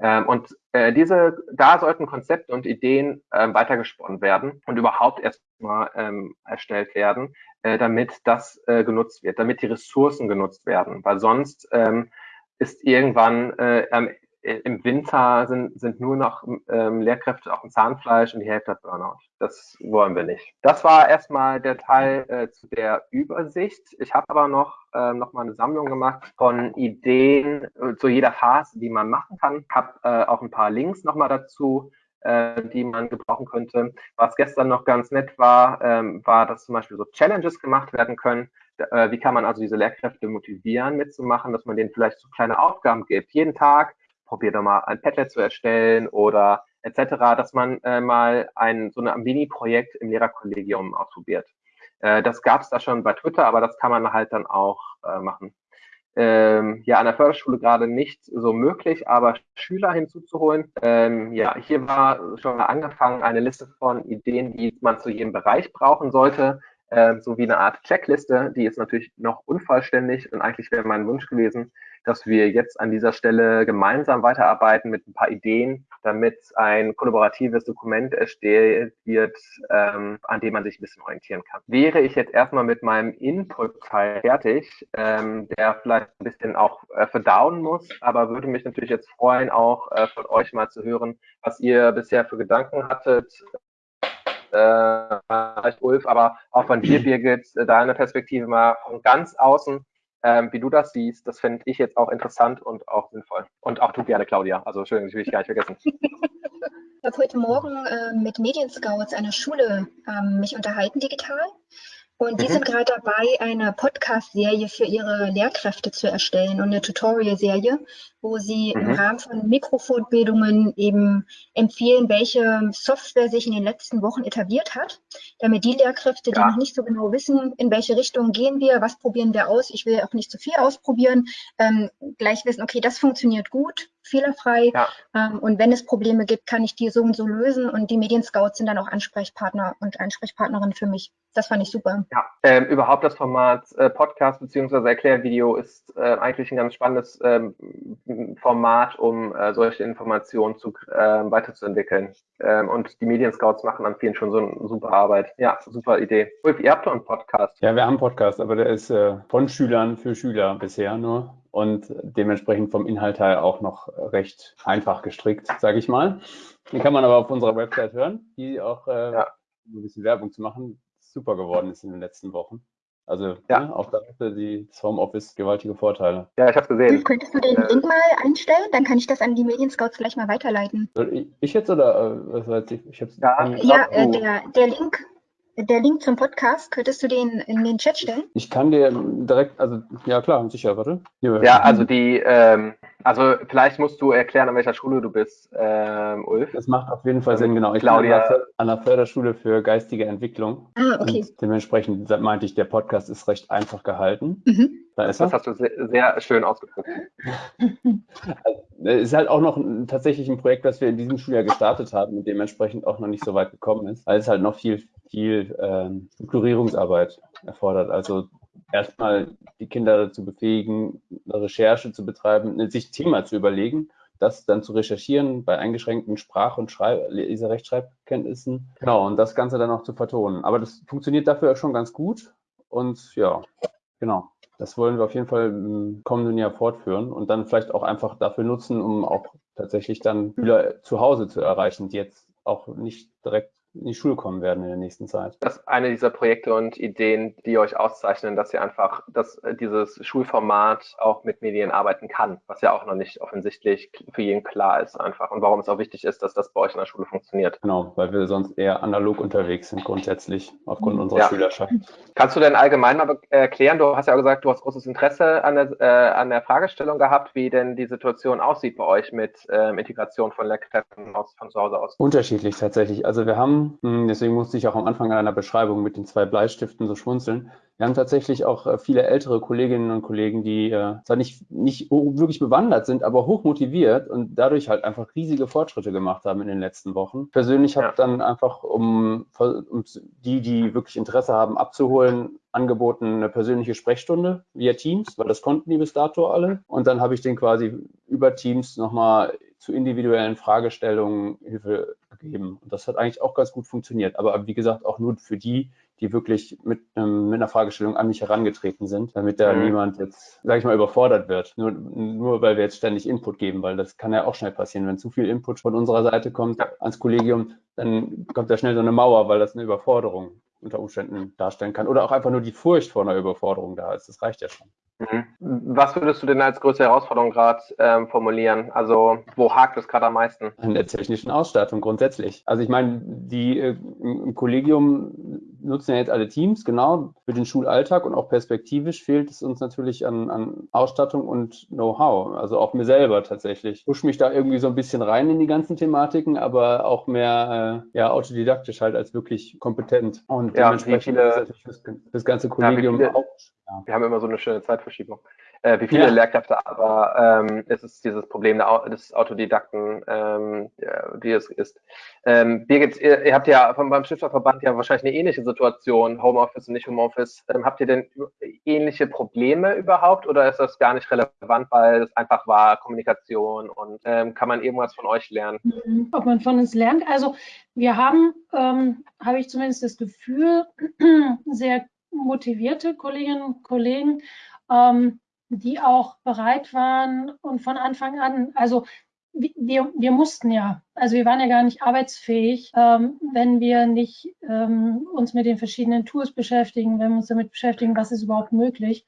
Ähm, und äh, diese, da sollten Konzepte und Ideen ähm, weitergesponnen werden und überhaupt erstmal ähm, erstellt werden, äh, damit das äh, genutzt wird, damit die Ressourcen genutzt werden. Weil sonst ähm, ist irgendwann äh, im Winter sind, sind nur noch ähm, Lehrkräfte auf dem Zahnfleisch und die Hälfte hat Burnout. Das wollen wir nicht. Das war erstmal der Teil äh, zu der Übersicht. Ich habe aber noch, äh, noch mal eine Sammlung gemacht von Ideen äh, zu jeder Phase, die man machen kann. Habe äh, auch ein paar Links noch mal dazu, äh, die man gebrauchen könnte. Was gestern noch ganz nett war, ähm, war, dass zum Beispiel so Challenges gemacht werden können. Äh, wie kann man also diese Lehrkräfte motivieren, mitzumachen, dass man denen vielleicht so kleine Aufgaben gibt. Jeden Tag probier doch mal ein Padlet zu erstellen oder etc., dass man äh, mal ein so ein Mini-Projekt im Lehrerkollegium ausprobiert. Äh, das gab es da schon bei Twitter, aber das kann man halt dann auch äh, machen. Ähm, ja, an der Förderschule gerade nicht so möglich, aber Schüler hinzuzuholen. Ähm, ja, hier war schon angefangen eine Liste von Ideen, die man zu jedem Bereich brauchen sollte äh, so wie eine Art Checkliste. Die ist natürlich noch unvollständig und eigentlich wäre mein Wunsch gewesen, dass wir jetzt an dieser Stelle gemeinsam weiterarbeiten mit ein paar Ideen, damit ein kollaboratives Dokument erstellt wird, ähm, an dem man sich ein bisschen orientieren kann. Wäre ich jetzt erstmal mit meinem Input-Teil fertig, ähm, der vielleicht ein bisschen auch äh, verdauen muss, aber würde mich natürlich jetzt freuen, auch äh, von euch mal zu hören, was ihr bisher für Gedanken hattet, vielleicht Ulf, aber auch von dir, Birgit, äh, deine Perspektive mal von ganz außen, ähm, wie du das siehst, das finde ich jetzt auch interessant und auch sinnvoll. Und auch du gerne, Claudia. Also schön, das will ich gar nicht vergessen. Ich habe heute Morgen äh, mit Medienscouts einer Schule ähm, mich unterhalten digital und die mhm. sind gerade dabei, eine Podcast-Serie für ihre Lehrkräfte zu erstellen und eine Tutorial-Serie, wo sie mhm. im Rahmen von Mikrofortbildungen eben empfehlen, welche Software sich in den letzten Wochen etabliert hat, damit die Lehrkräfte, ja. die noch nicht so genau wissen, in welche Richtung gehen wir, was probieren wir aus, ich will auch nicht zu viel ausprobieren, ähm, gleich wissen, okay, das funktioniert gut, fehlerfrei. Ja. Ähm, und wenn es Probleme gibt, kann ich die so und so lösen. Und die Medienscouts sind dann auch Ansprechpartner und Ansprechpartnerin für mich. Das fand ich super. Ja, ähm, überhaupt das Format äh, Podcast beziehungsweise Erklärvideo ist äh, eigentlich ein ganz spannendes ähm, Format, um äh, solche Informationen zu, äh, weiterzuentwickeln. Ähm, und die Medienscouts machen an vielen schon so eine super Arbeit. Ja, super Idee. Ulf, ihr habt doch einen Podcast. Ja, wir haben einen Podcast, aber der ist äh, von Schülern für Schüler bisher nur und dementsprechend vom Inhalt her auch noch recht einfach gestrickt, sage ich mal. Den kann man aber auf unserer Website hören, die auch, äh, ja. um ein bisschen Werbung zu machen, super geworden ist in den letzten Wochen. Also ja. ne, auch da hatte die, das Homeoffice gewaltige Vorteile. Ja, ich habe gesehen. Könntest du den äh, Link mal einstellen? Dann kann ich das an die Medienscouts vielleicht mal weiterleiten. Soll ich, ich jetzt oder äh, was weiß ich? ich hab's ja, ja äh, der, der Link der Link zum Podcast, könntest du den in den Chat stellen? Ich kann dir direkt, also ja klar, sicher, warte. Ja, also die, ähm, also vielleicht musst du erklären, an welcher Schule du bist, ähm, Ulf. Das macht auf jeden Fall Sinn, genau. Ich Claudia. bin an der Förderschule für geistige Entwicklung. Ah, okay. Und dementsprechend meinte ich, der Podcast ist recht einfach gehalten. Mhm. Da ist das er. hast du sehr, sehr schön ausgedrückt. Es ist halt auch noch ein, tatsächlich ein Projekt, das wir in diesem Schuljahr gestartet haben und dementsprechend auch noch nicht so weit gekommen ist, weil es halt noch viel viel ähm, Strukturierungsarbeit erfordert. Also erstmal die Kinder dazu befähigen, eine Recherche zu betreiben, sich Thema zu überlegen, das dann zu recherchieren bei eingeschränkten Sprach- und Schreib Leserechtschreibkenntnissen. Genau, und das Ganze dann auch zu vertonen. Aber das funktioniert dafür schon ganz gut. Und ja, genau. Das wollen wir auf jeden Fall im kommenden Jahr fortführen und dann vielleicht auch einfach dafür nutzen, um auch tatsächlich dann Schüler zu Hause zu erreichen, die jetzt auch nicht direkt in die Schule kommen werden in der nächsten Zeit. Das ist eine dieser Projekte und Ideen, die euch auszeichnen, dass ihr einfach, dass dieses Schulformat auch mit Medien arbeiten kann, was ja auch noch nicht offensichtlich für jeden klar ist einfach und warum es auch wichtig ist, dass das bei euch in der Schule funktioniert. Genau, weil wir sonst eher analog unterwegs sind grundsätzlich aufgrund unserer ja. Schülerschaft. Kannst du denn allgemein mal erklären, du hast ja auch gesagt, du hast großes Interesse an der, äh, an der Fragestellung gehabt, wie denn die Situation aussieht bei euch mit ähm, Integration von Lehrkräften aus, von zu Hause aus? Unterschiedlich tatsächlich. Also wir haben hm, deswegen musste ich auch am Anfang einer Beschreibung mit den zwei Bleistiften so schmunzeln. Wir haben tatsächlich auch äh, viele ältere Kolleginnen und Kollegen, die äh, zwar nicht, nicht wirklich bewandert sind, aber hoch motiviert und dadurch halt einfach riesige Fortschritte gemacht haben in den letzten Wochen. Persönlich habe ja. dann einfach, um, um die, die wirklich Interesse haben, abzuholen, angeboten eine persönliche Sprechstunde via Teams, weil das konnten die bis dato alle. Und dann habe ich den quasi über Teams nochmal zu individuellen Fragestellungen Hilfe gegeben. Und das hat eigentlich auch ganz gut funktioniert. Aber wie gesagt, auch nur für die, die wirklich mit, ähm, mit einer Fragestellung an mich herangetreten sind, damit da mhm. niemand jetzt, sage ich mal, überfordert wird. Nur, nur weil wir jetzt ständig Input geben, weil das kann ja auch schnell passieren. Wenn zu viel Input von unserer Seite kommt ans Kollegium, dann kommt da schnell so eine Mauer, weil das eine Überforderung unter Umständen darstellen kann. Oder auch einfach nur die Furcht vor einer Überforderung da ist. Das reicht ja schon. Mhm. Was würdest du denn als größte Herausforderung gerade ähm, formulieren? Also wo hakt es gerade am meisten? An der technischen Ausstattung grundsätzlich. Also ich meine, die äh, im Kollegium nutzen ja jetzt alle Teams, genau, für den Schulalltag und auch perspektivisch fehlt es uns natürlich an, an Ausstattung und Know-how. Also auch mir selber tatsächlich. Ich push mich da irgendwie so ein bisschen rein in die ganzen Thematiken, aber auch mehr äh, ja, autodidaktisch halt als wirklich kompetent. Und ja, dementsprechend viele, das, ganze Kollegium ja, auch ja. Wir haben immer so eine schöne Zeitverschiebung. Äh, wie viele ja. Lehrkräfte, aber ähm, es ist dieses Problem des Autodidakten, ähm, wie es ist. Ähm, Birgit, ihr, ihr habt ja vom, beim Stifterverband ja wahrscheinlich eine ähnliche Situation, Homeoffice und nicht Homeoffice. Ähm, habt ihr denn ähnliche Probleme überhaupt oder ist das gar nicht relevant, weil es einfach war Kommunikation und ähm, kann man irgendwas von euch lernen? Mhm. Ob man von uns lernt? Also wir haben, ähm, habe ich zumindest das Gefühl, sehr motivierte Kolleginnen und Kollegen, ähm, die auch bereit waren und von Anfang an, also wir, wir mussten ja, also wir waren ja gar nicht arbeitsfähig, ähm, wenn wir nicht ähm, uns mit den verschiedenen Tools beschäftigen, wenn wir uns damit beschäftigen, was ist überhaupt möglich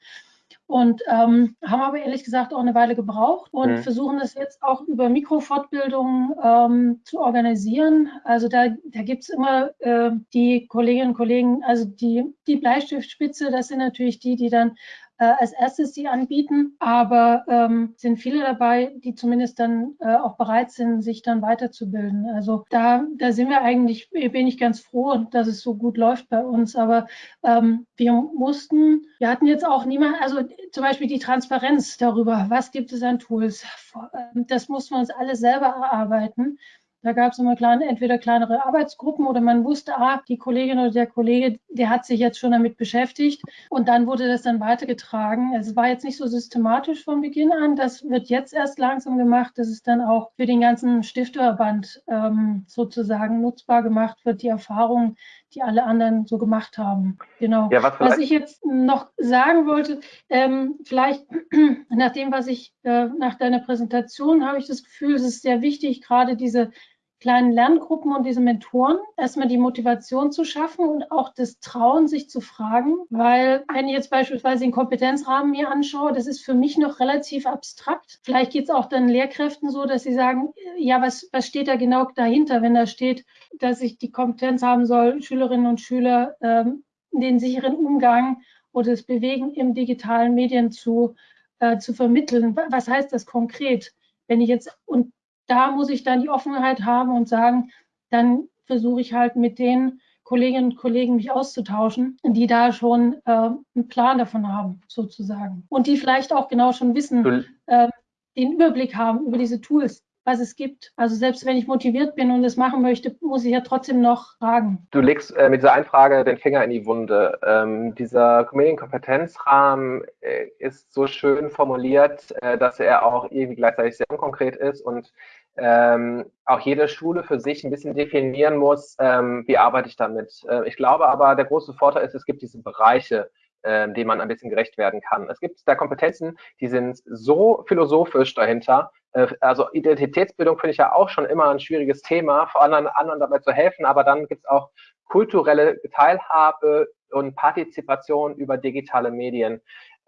und ähm, haben aber ehrlich gesagt auch eine Weile gebraucht und mhm. versuchen das jetzt auch über Mikrofortbildungen ähm, zu organisieren. Also da, da gibt es immer äh, die Kolleginnen und Kollegen, also die, die Bleistiftspitze, das sind natürlich die, die dann äh, als erstes die anbieten, aber ähm, sind viele dabei, die zumindest dann äh, auch bereit sind, sich dann weiterzubilden. Also da, da sind wir eigentlich, bin ich ganz froh, dass es so gut läuft bei uns. Aber ähm, wir mussten, wir hatten jetzt auch niemand, also zum Beispiel die Transparenz darüber, was gibt es an Tools. Ähm, das mussten wir uns alle selber erarbeiten. Da gab es immer kleine, entweder kleinere Arbeitsgruppen oder man wusste, ah, die Kollegin oder der Kollege, der hat sich jetzt schon damit beschäftigt. Und dann wurde das dann weitergetragen. Es war jetzt nicht so systematisch von Beginn an. Das wird jetzt erst langsam gemacht, dass es dann auch für den ganzen Stifterverband ähm, sozusagen nutzbar gemacht wird, die Erfahrungen, die alle anderen so gemacht haben. Genau. Ja, was, was, ich jetzt noch sagen wollte, ähm, vielleicht nach dem, was ich äh, nach deiner Präsentation habe ich das Gefühl, es ist sehr wichtig, gerade diese kleinen Lerngruppen und diese Mentoren erstmal die Motivation zu schaffen und auch das Trauen, sich zu fragen. Weil wenn ich jetzt beispielsweise den Kompetenzrahmen mir anschaue, das ist für mich noch relativ abstrakt. Vielleicht geht es auch dann Lehrkräften so, dass sie sagen, ja, was, was steht da genau dahinter, wenn da steht, dass ich die Kompetenz haben soll, Schülerinnen und Schüler ähm, den sicheren Umgang oder das Bewegen im digitalen Medien zu, äh, zu vermitteln. Was heißt das konkret? Wenn ich jetzt, und da muss ich dann die Offenheit haben und sagen, dann versuche ich halt mit den Kolleginnen und Kollegen mich auszutauschen, die da schon äh, einen Plan davon haben, sozusagen. Und die vielleicht auch genau schon wissen, äh, den Überblick haben über diese Tools, was es gibt. Also selbst wenn ich motiviert bin und es machen möchte, muss ich ja trotzdem noch fragen. Du legst äh, mit dieser Einfrage den Finger in die Wunde. Ähm, dieser Medienkompetenzrahmen äh, ist so schön formuliert, äh, dass er auch irgendwie gleichzeitig sehr unkonkret ist und ähm, auch jede Schule für sich ein bisschen definieren muss, ähm, wie arbeite ich damit. Äh, ich glaube aber, der große Vorteil ist, es gibt diese Bereiche, äh, denen man ein bisschen gerecht werden kann. Es gibt da Kompetenzen, die sind so philosophisch dahinter, äh, also Identitätsbildung finde ich ja auch schon immer ein schwieriges Thema, vor anderen, anderen dabei zu helfen, aber dann gibt es auch kulturelle Teilhabe und Partizipation über digitale Medien.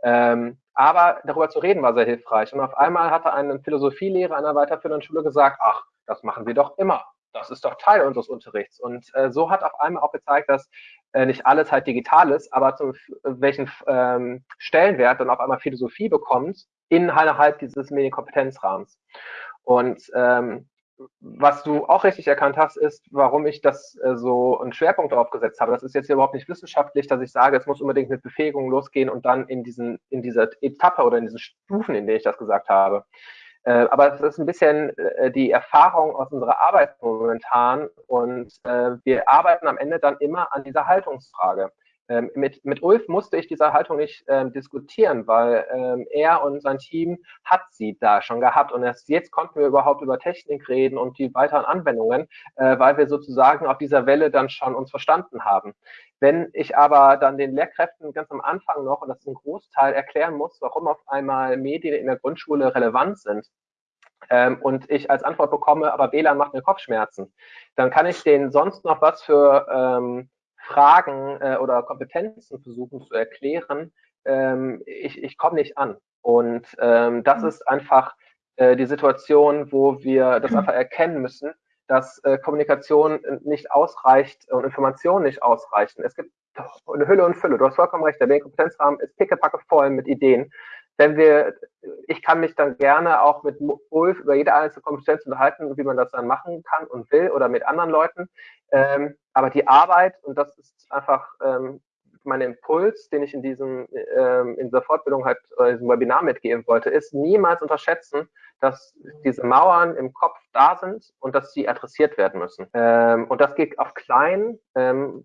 Ähm, aber darüber zu reden war sehr hilfreich. Und auf einmal hatte ein Philosophielehrer einer weiterführenden Schule gesagt, ach, das machen wir doch immer. Das ist doch Teil unseres Unterrichts. Und äh, so hat auf einmal auch gezeigt, dass äh, nicht alles halt digital ist, aber zum welchen ähm, Stellenwert dann auf einmal Philosophie bekommt innerhalb dieses Medienkompetenzrahmens. Und ähm, was du auch richtig erkannt hast, ist, warum ich das äh, so einen Schwerpunkt darauf gesetzt habe. Das ist jetzt hier überhaupt nicht wissenschaftlich, dass ich sage, es muss unbedingt mit Befähigung losgehen und dann in diesen, in dieser Etappe oder in diesen Stufen, in denen ich das gesagt habe. Äh, aber es ist ein bisschen äh, die Erfahrung aus unserer Arbeit momentan und äh, wir arbeiten am Ende dann immer an dieser Haltungsfrage. Ähm, mit, mit Ulf musste ich diese Haltung nicht ähm, diskutieren, weil ähm, er und sein Team hat sie da schon gehabt und erst jetzt konnten wir überhaupt über Technik reden und die weiteren Anwendungen, äh, weil wir sozusagen auf dieser Welle dann schon uns verstanden haben. Wenn ich aber dann den Lehrkräften ganz am Anfang noch, und das ist ein Großteil, erklären muss, warum auf einmal Medien in der Grundschule relevant sind, ähm, und ich als Antwort bekomme, aber WLAN macht mir Kopfschmerzen, dann kann ich denen sonst noch was für ähm, Fragen äh, oder Kompetenzen versuchen zu erklären, ähm, ich, ich komme nicht an. Und ähm, das mhm. ist einfach äh, die Situation, wo wir das einfach erkennen müssen, dass äh, Kommunikation nicht ausreicht und Informationen nicht ausreichen. Es gibt eine Hülle und Fülle. Du hast vollkommen recht. Der Medienkompetenzrahmen ist pickepacke voll mit Ideen wenn wir, ich kann mich dann gerne auch mit Ulf über jede einzelne Kompetenz unterhalten, wie man das dann machen kann und will oder mit anderen Leuten. Ähm, aber die Arbeit, und das ist einfach ähm, mein Impuls, den ich in diesem, ähm, in dieser Fortbildung halt, oder diesem Webinar mitgeben wollte, ist niemals unterschätzen, dass diese Mauern im Kopf da sind und dass sie adressiert werden müssen. Ähm, und das geht auf klein, ähm,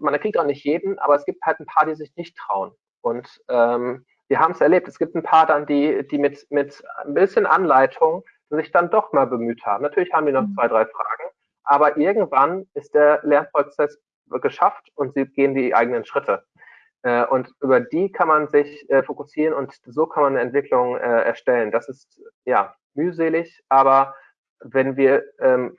man kriegt auch nicht jeden, aber es gibt halt ein paar, die sich nicht trauen. Und ähm, wir haben es erlebt. Es gibt ein paar dann, die, die mit, mit ein bisschen Anleitung sich dann doch mal bemüht haben. Natürlich haben die noch mhm. zwei, drei Fragen, aber irgendwann ist der Lernprozess geschafft und sie gehen die eigenen Schritte. Äh, und über die kann man sich äh, fokussieren und so kann man eine Entwicklung äh, erstellen. Das ist ja mühselig, aber wenn wir ähm,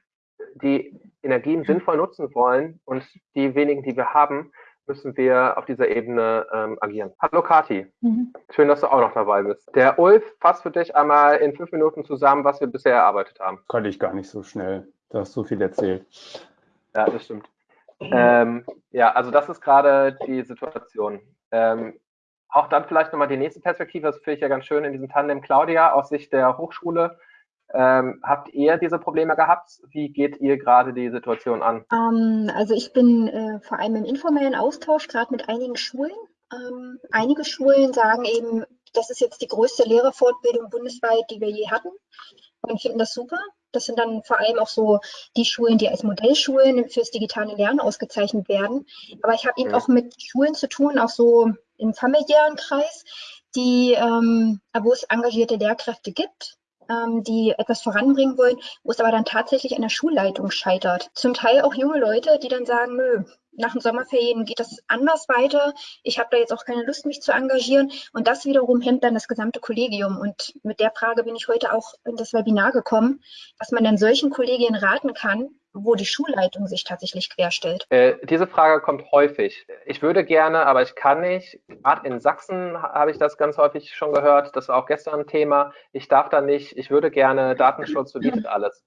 die Energien sinnvoll nutzen wollen und die wenigen, die wir haben, müssen wir auf dieser Ebene ähm, agieren. Hallo Kati, mhm. schön, dass du auch noch dabei bist. Der Ulf fasst für dich einmal in fünf Minuten zusammen, was wir bisher erarbeitet haben. Kann ich gar nicht so schnell. Du hast so viel erzählt. Ja, das stimmt. Ähm, ja, also das ist gerade die Situation. Ähm, auch dann vielleicht nochmal die nächste Perspektive, das finde ich ja ganz schön in diesem Tandem Claudia aus Sicht der Hochschule. Ähm, habt ihr diese Probleme gehabt? Wie geht ihr gerade die Situation an? Ähm, also ich bin äh, vor allem im informellen Austausch, gerade mit einigen Schulen. Ähm, einige Schulen sagen eben, das ist jetzt die größte Lehrerfortbildung bundesweit, die wir je hatten und finden das super. Das sind dann vor allem auch so die Schulen, die als Modellschulen fürs digitale Lernen ausgezeichnet werden. Aber ich habe eben auch mit Schulen zu tun, auch so im familiären Kreis, die, ähm, wo es engagierte Lehrkräfte gibt, ähm, die etwas voranbringen wollen, wo es aber dann tatsächlich an der Schulleitung scheitert. Zum Teil auch junge Leute, die dann sagen, nö, nach den Sommerferien geht das anders weiter. Ich habe da jetzt auch keine Lust, mich zu engagieren. Und das wiederum hemmt dann das gesamte Kollegium. Und mit der Frage bin ich heute auch in das Webinar gekommen, was man dann solchen Kollegien raten kann, wo die Schulleitung sich tatsächlich querstellt? Äh, diese Frage kommt häufig. Ich würde gerne, aber ich kann nicht. Gerade in Sachsen habe ich das ganz häufig schon gehört. Das war auch gestern ein Thema. Ich darf da nicht. Ich würde gerne. Datenschutz verbietet alles.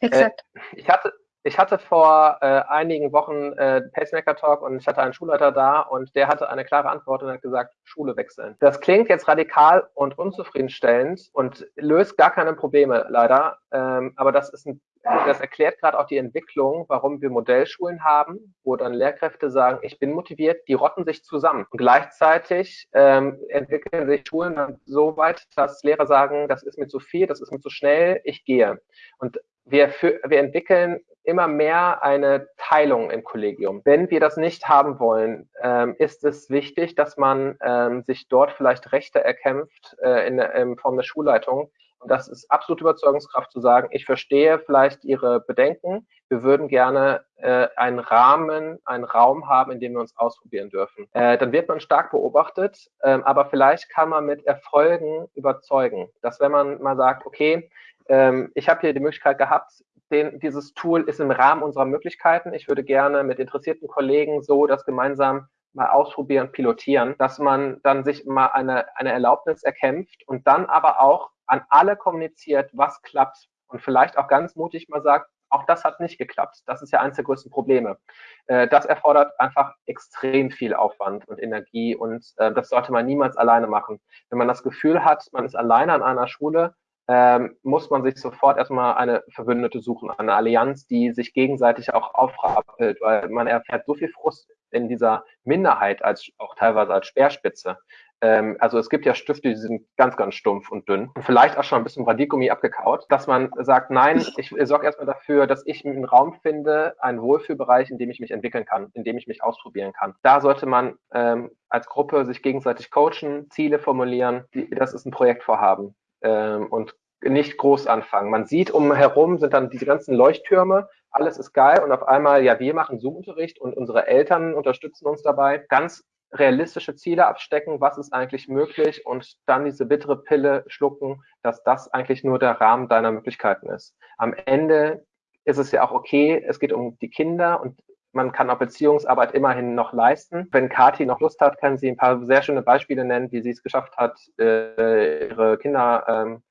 Exakt. Äh, ich hatte, ich hatte vor äh, einigen Wochen äh, Pacemaker Talk und ich hatte einen Schulleiter da und der hatte eine klare Antwort und hat gesagt, Schule wechseln. Das klingt jetzt radikal und unzufriedenstellend und löst gar keine Probleme leider, ähm, aber das ist ein das erklärt gerade auch die Entwicklung, warum wir Modellschulen haben, wo dann Lehrkräfte sagen, ich bin motiviert, die rotten sich zusammen. Und gleichzeitig ähm, entwickeln sich Schulen dann so weit, dass Lehrer sagen, das ist mir zu viel, das ist mir zu schnell, ich gehe. Und wir, für, wir entwickeln immer mehr eine Teilung im Kollegium. Wenn wir das nicht haben wollen, ähm, ist es wichtig, dass man ähm, sich dort vielleicht Rechte erkämpft äh, in, in Form der Schulleitung. Und das ist absolute Überzeugungskraft zu sagen, ich verstehe vielleicht Ihre Bedenken. Wir würden gerne äh, einen Rahmen, einen Raum haben, in dem wir uns ausprobieren dürfen. Äh, dann wird man stark beobachtet, äh, aber vielleicht kann man mit Erfolgen überzeugen. Dass wenn man mal sagt, okay, ähm, ich habe hier die Möglichkeit gehabt, den, dieses Tool ist im Rahmen unserer Möglichkeiten. Ich würde gerne mit interessierten Kollegen so das gemeinsam mal ausprobieren, pilotieren, dass man dann sich mal eine, eine Erlaubnis erkämpft und dann aber auch an alle kommuniziert, was klappt und vielleicht auch ganz mutig mal sagt, auch das hat nicht geklappt. Das ist ja eines der größten Probleme. Äh, das erfordert einfach extrem viel Aufwand und Energie und äh, das sollte man niemals alleine machen. Wenn man das Gefühl hat, man ist alleine an einer Schule, ähm, muss man sich sofort erstmal eine Verbündete suchen, eine Allianz, die sich gegenseitig auch aufrappelt, weil man erfährt so viel Frust in dieser Minderheit, als auch teilweise als Speerspitze. Ähm, also es gibt ja Stifte, die sind ganz, ganz stumpf und dünn und vielleicht auch schon ein bisschen Radiergummi abgekaut, dass man sagt, nein, ich sorge erstmal dafür, dass ich einen Raum finde, einen Wohlfühlbereich, in dem ich mich entwickeln kann, in dem ich mich ausprobieren kann. Da sollte man ähm, als Gruppe sich gegenseitig coachen, Ziele formulieren. Die, das ist ein Projektvorhaben ähm, und nicht groß anfangen. Man sieht umherum sind dann diese ganzen Leuchttürme, alles ist geil und auf einmal, ja, wir machen Zoom-Unterricht und unsere Eltern unterstützen uns dabei. Ganz realistische Ziele abstecken, was ist eigentlich möglich und dann diese bittere Pille schlucken, dass das eigentlich nur der Rahmen deiner Möglichkeiten ist. Am Ende ist es ja auch okay, es geht um die Kinder und man kann auch Beziehungsarbeit immerhin noch leisten. Wenn Kathi noch Lust hat, kann sie ein paar sehr schöne Beispiele nennen, wie sie es geschafft hat, äh, ihre Kinder ähm, äh,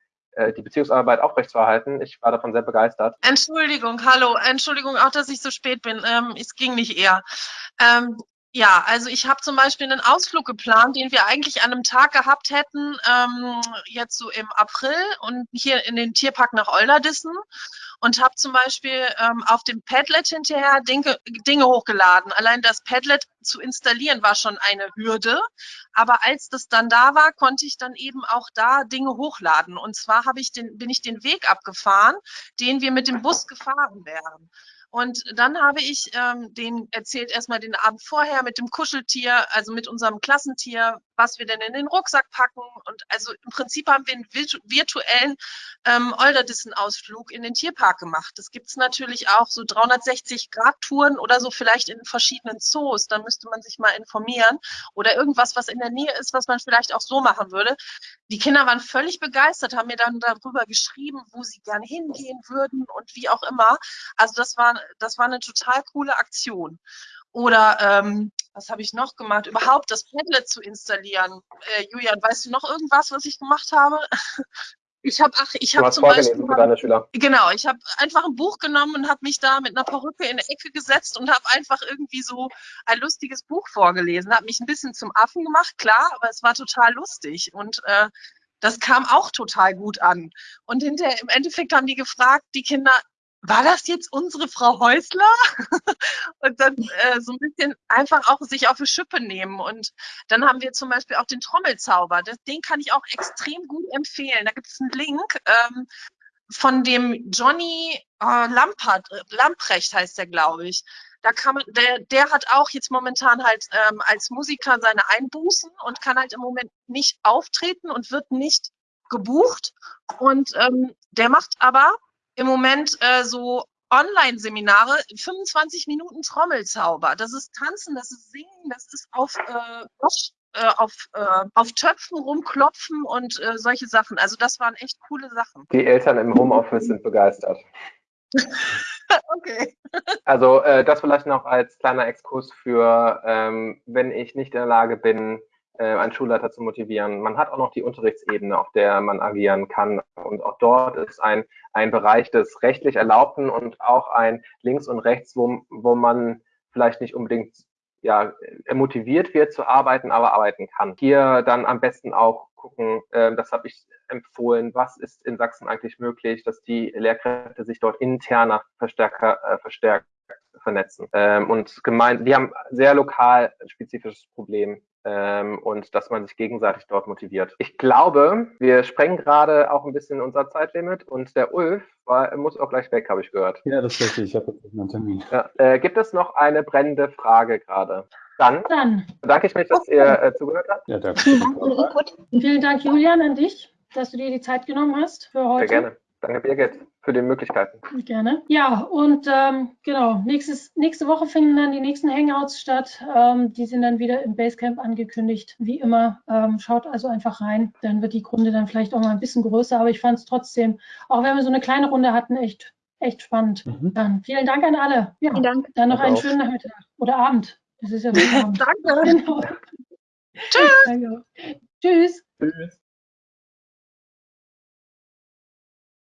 die Beziehungsarbeit aufrechtzuerhalten. Ich war davon sehr begeistert. Entschuldigung, hallo, Entschuldigung auch, dass ich so spät bin. Ähm, es ging nicht eher. Ähm, ja, also ich habe zum Beispiel einen Ausflug geplant, den wir eigentlich an einem Tag gehabt hätten, ähm, jetzt so im April und hier in den Tierpark nach Olderdissen und habe zum Beispiel ähm, auf dem Padlet hinterher Dinge, Dinge hochgeladen. Allein das Padlet zu installieren war schon eine Hürde, aber als das dann da war, konnte ich dann eben auch da Dinge hochladen. Und zwar habe ich den, bin ich den Weg abgefahren, den wir mit dem Bus gefahren wären. Und dann habe ich ähm, den erzählt erstmal den Abend vorher mit dem Kuscheltier, also mit unserem Klassentier, was wir denn in den Rucksack packen. Und also im Prinzip haben wir einen virtuellen ähm, Olderdissen-Ausflug in den Tierpark gemacht. Das gibt's natürlich auch so 360-Grad-Touren oder so vielleicht in verschiedenen Zoos. Da müsste man sich mal informieren. Oder irgendwas, was in der Nähe ist, was man vielleicht auch so machen würde. Die Kinder waren völlig begeistert, haben mir dann darüber geschrieben, wo sie gerne hingehen würden und wie auch immer. Also das war das war eine total coole Aktion. Oder ähm, was habe ich noch gemacht? Überhaupt das Padlet zu installieren. Äh, Julian, weißt du noch irgendwas, was ich gemacht habe? Ich habe, ach, ich habe zum Beispiel, Schüler. genau, ich habe einfach ein Buch genommen und habe mich da mit einer Perücke in der Ecke gesetzt und habe einfach irgendwie so ein lustiges Buch vorgelesen, habe mich ein bisschen zum Affen gemacht, klar, aber es war total lustig und äh, das kam auch total gut an. Und hinterher im Endeffekt haben die gefragt, die Kinder, war das jetzt unsere Frau Häusler? und dann äh, so ein bisschen einfach auch sich auf die Schippe nehmen. Und dann haben wir zum Beispiel auch den Trommelzauber. Das, den kann ich auch extrem gut empfehlen. Da gibt es einen Link ähm, von dem Johnny äh, Lampert, äh, Lamprecht heißt der, glaube ich. Da kann man, der, der hat auch jetzt momentan halt ähm, als Musiker seine Einbußen und kann halt im Moment nicht auftreten und wird nicht gebucht. Und ähm, der macht aber im Moment äh, so Online-Seminare, 25 Minuten Trommelzauber. Das ist Tanzen, das ist Singen, das ist auf, äh, äh, auf, äh, auf Töpfen rumklopfen und äh, solche Sachen. Also das waren echt coole Sachen. Die Eltern im Homeoffice sind begeistert. okay. Also äh, das vielleicht noch als kleiner Exkurs für, ähm, wenn ich nicht in der Lage bin, einen Schulleiter zu motivieren. Man hat auch noch die Unterrichtsebene, auf der man agieren kann. Und auch dort ist ein, ein Bereich des rechtlich Erlaubten und auch ein Links und Rechts, wo, wo man vielleicht nicht unbedingt ja, motiviert wird zu arbeiten, aber arbeiten kann. Hier dann am besten auch gucken, äh, das habe ich empfohlen, was ist in Sachsen eigentlich möglich, dass die Lehrkräfte sich dort interner verstärker, äh, verstärkt vernetzen. Ähm, und gemeint, die haben sehr lokal spezifisches Problem ähm, und dass man sich gegenseitig dort motiviert. Ich glaube, wir sprengen gerade auch ein bisschen unser Zeitlimit und der Ulf war, muss auch gleich weg, habe ich gehört. Ja, das ist richtig. Ich habe jetzt einen Termin. Ja, äh, gibt es noch eine brennende Frage gerade? Dann, Dann bedanke ich mich, dass ihr äh, zugehört habt. Ja, danke. Vielen Dank für den Input. vielen Dank, Julian, an dich, dass du dir die Zeit genommen hast für heute. Sehr gerne. Danke, Birgit, für die Möglichkeiten. Gerne. Ja, und ähm, genau, nächstes, nächste Woche finden dann die nächsten Hangouts statt. Ähm, die sind dann wieder im Basecamp angekündigt, wie immer. Ähm, schaut also einfach rein. Dann wird die Runde dann vielleicht auch mal ein bisschen größer, aber ich fand es trotzdem, auch wenn wir so eine kleine Runde hatten, echt, echt spannend. Mhm. Dann vielen Dank an alle. Ja, Vielen Dank. dann noch Danke einen auch. schönen Nachmittag oder Abend. Es ist ja Abend. Danke. Genau. Tschüss. Danke. Tschüss. Tschüss.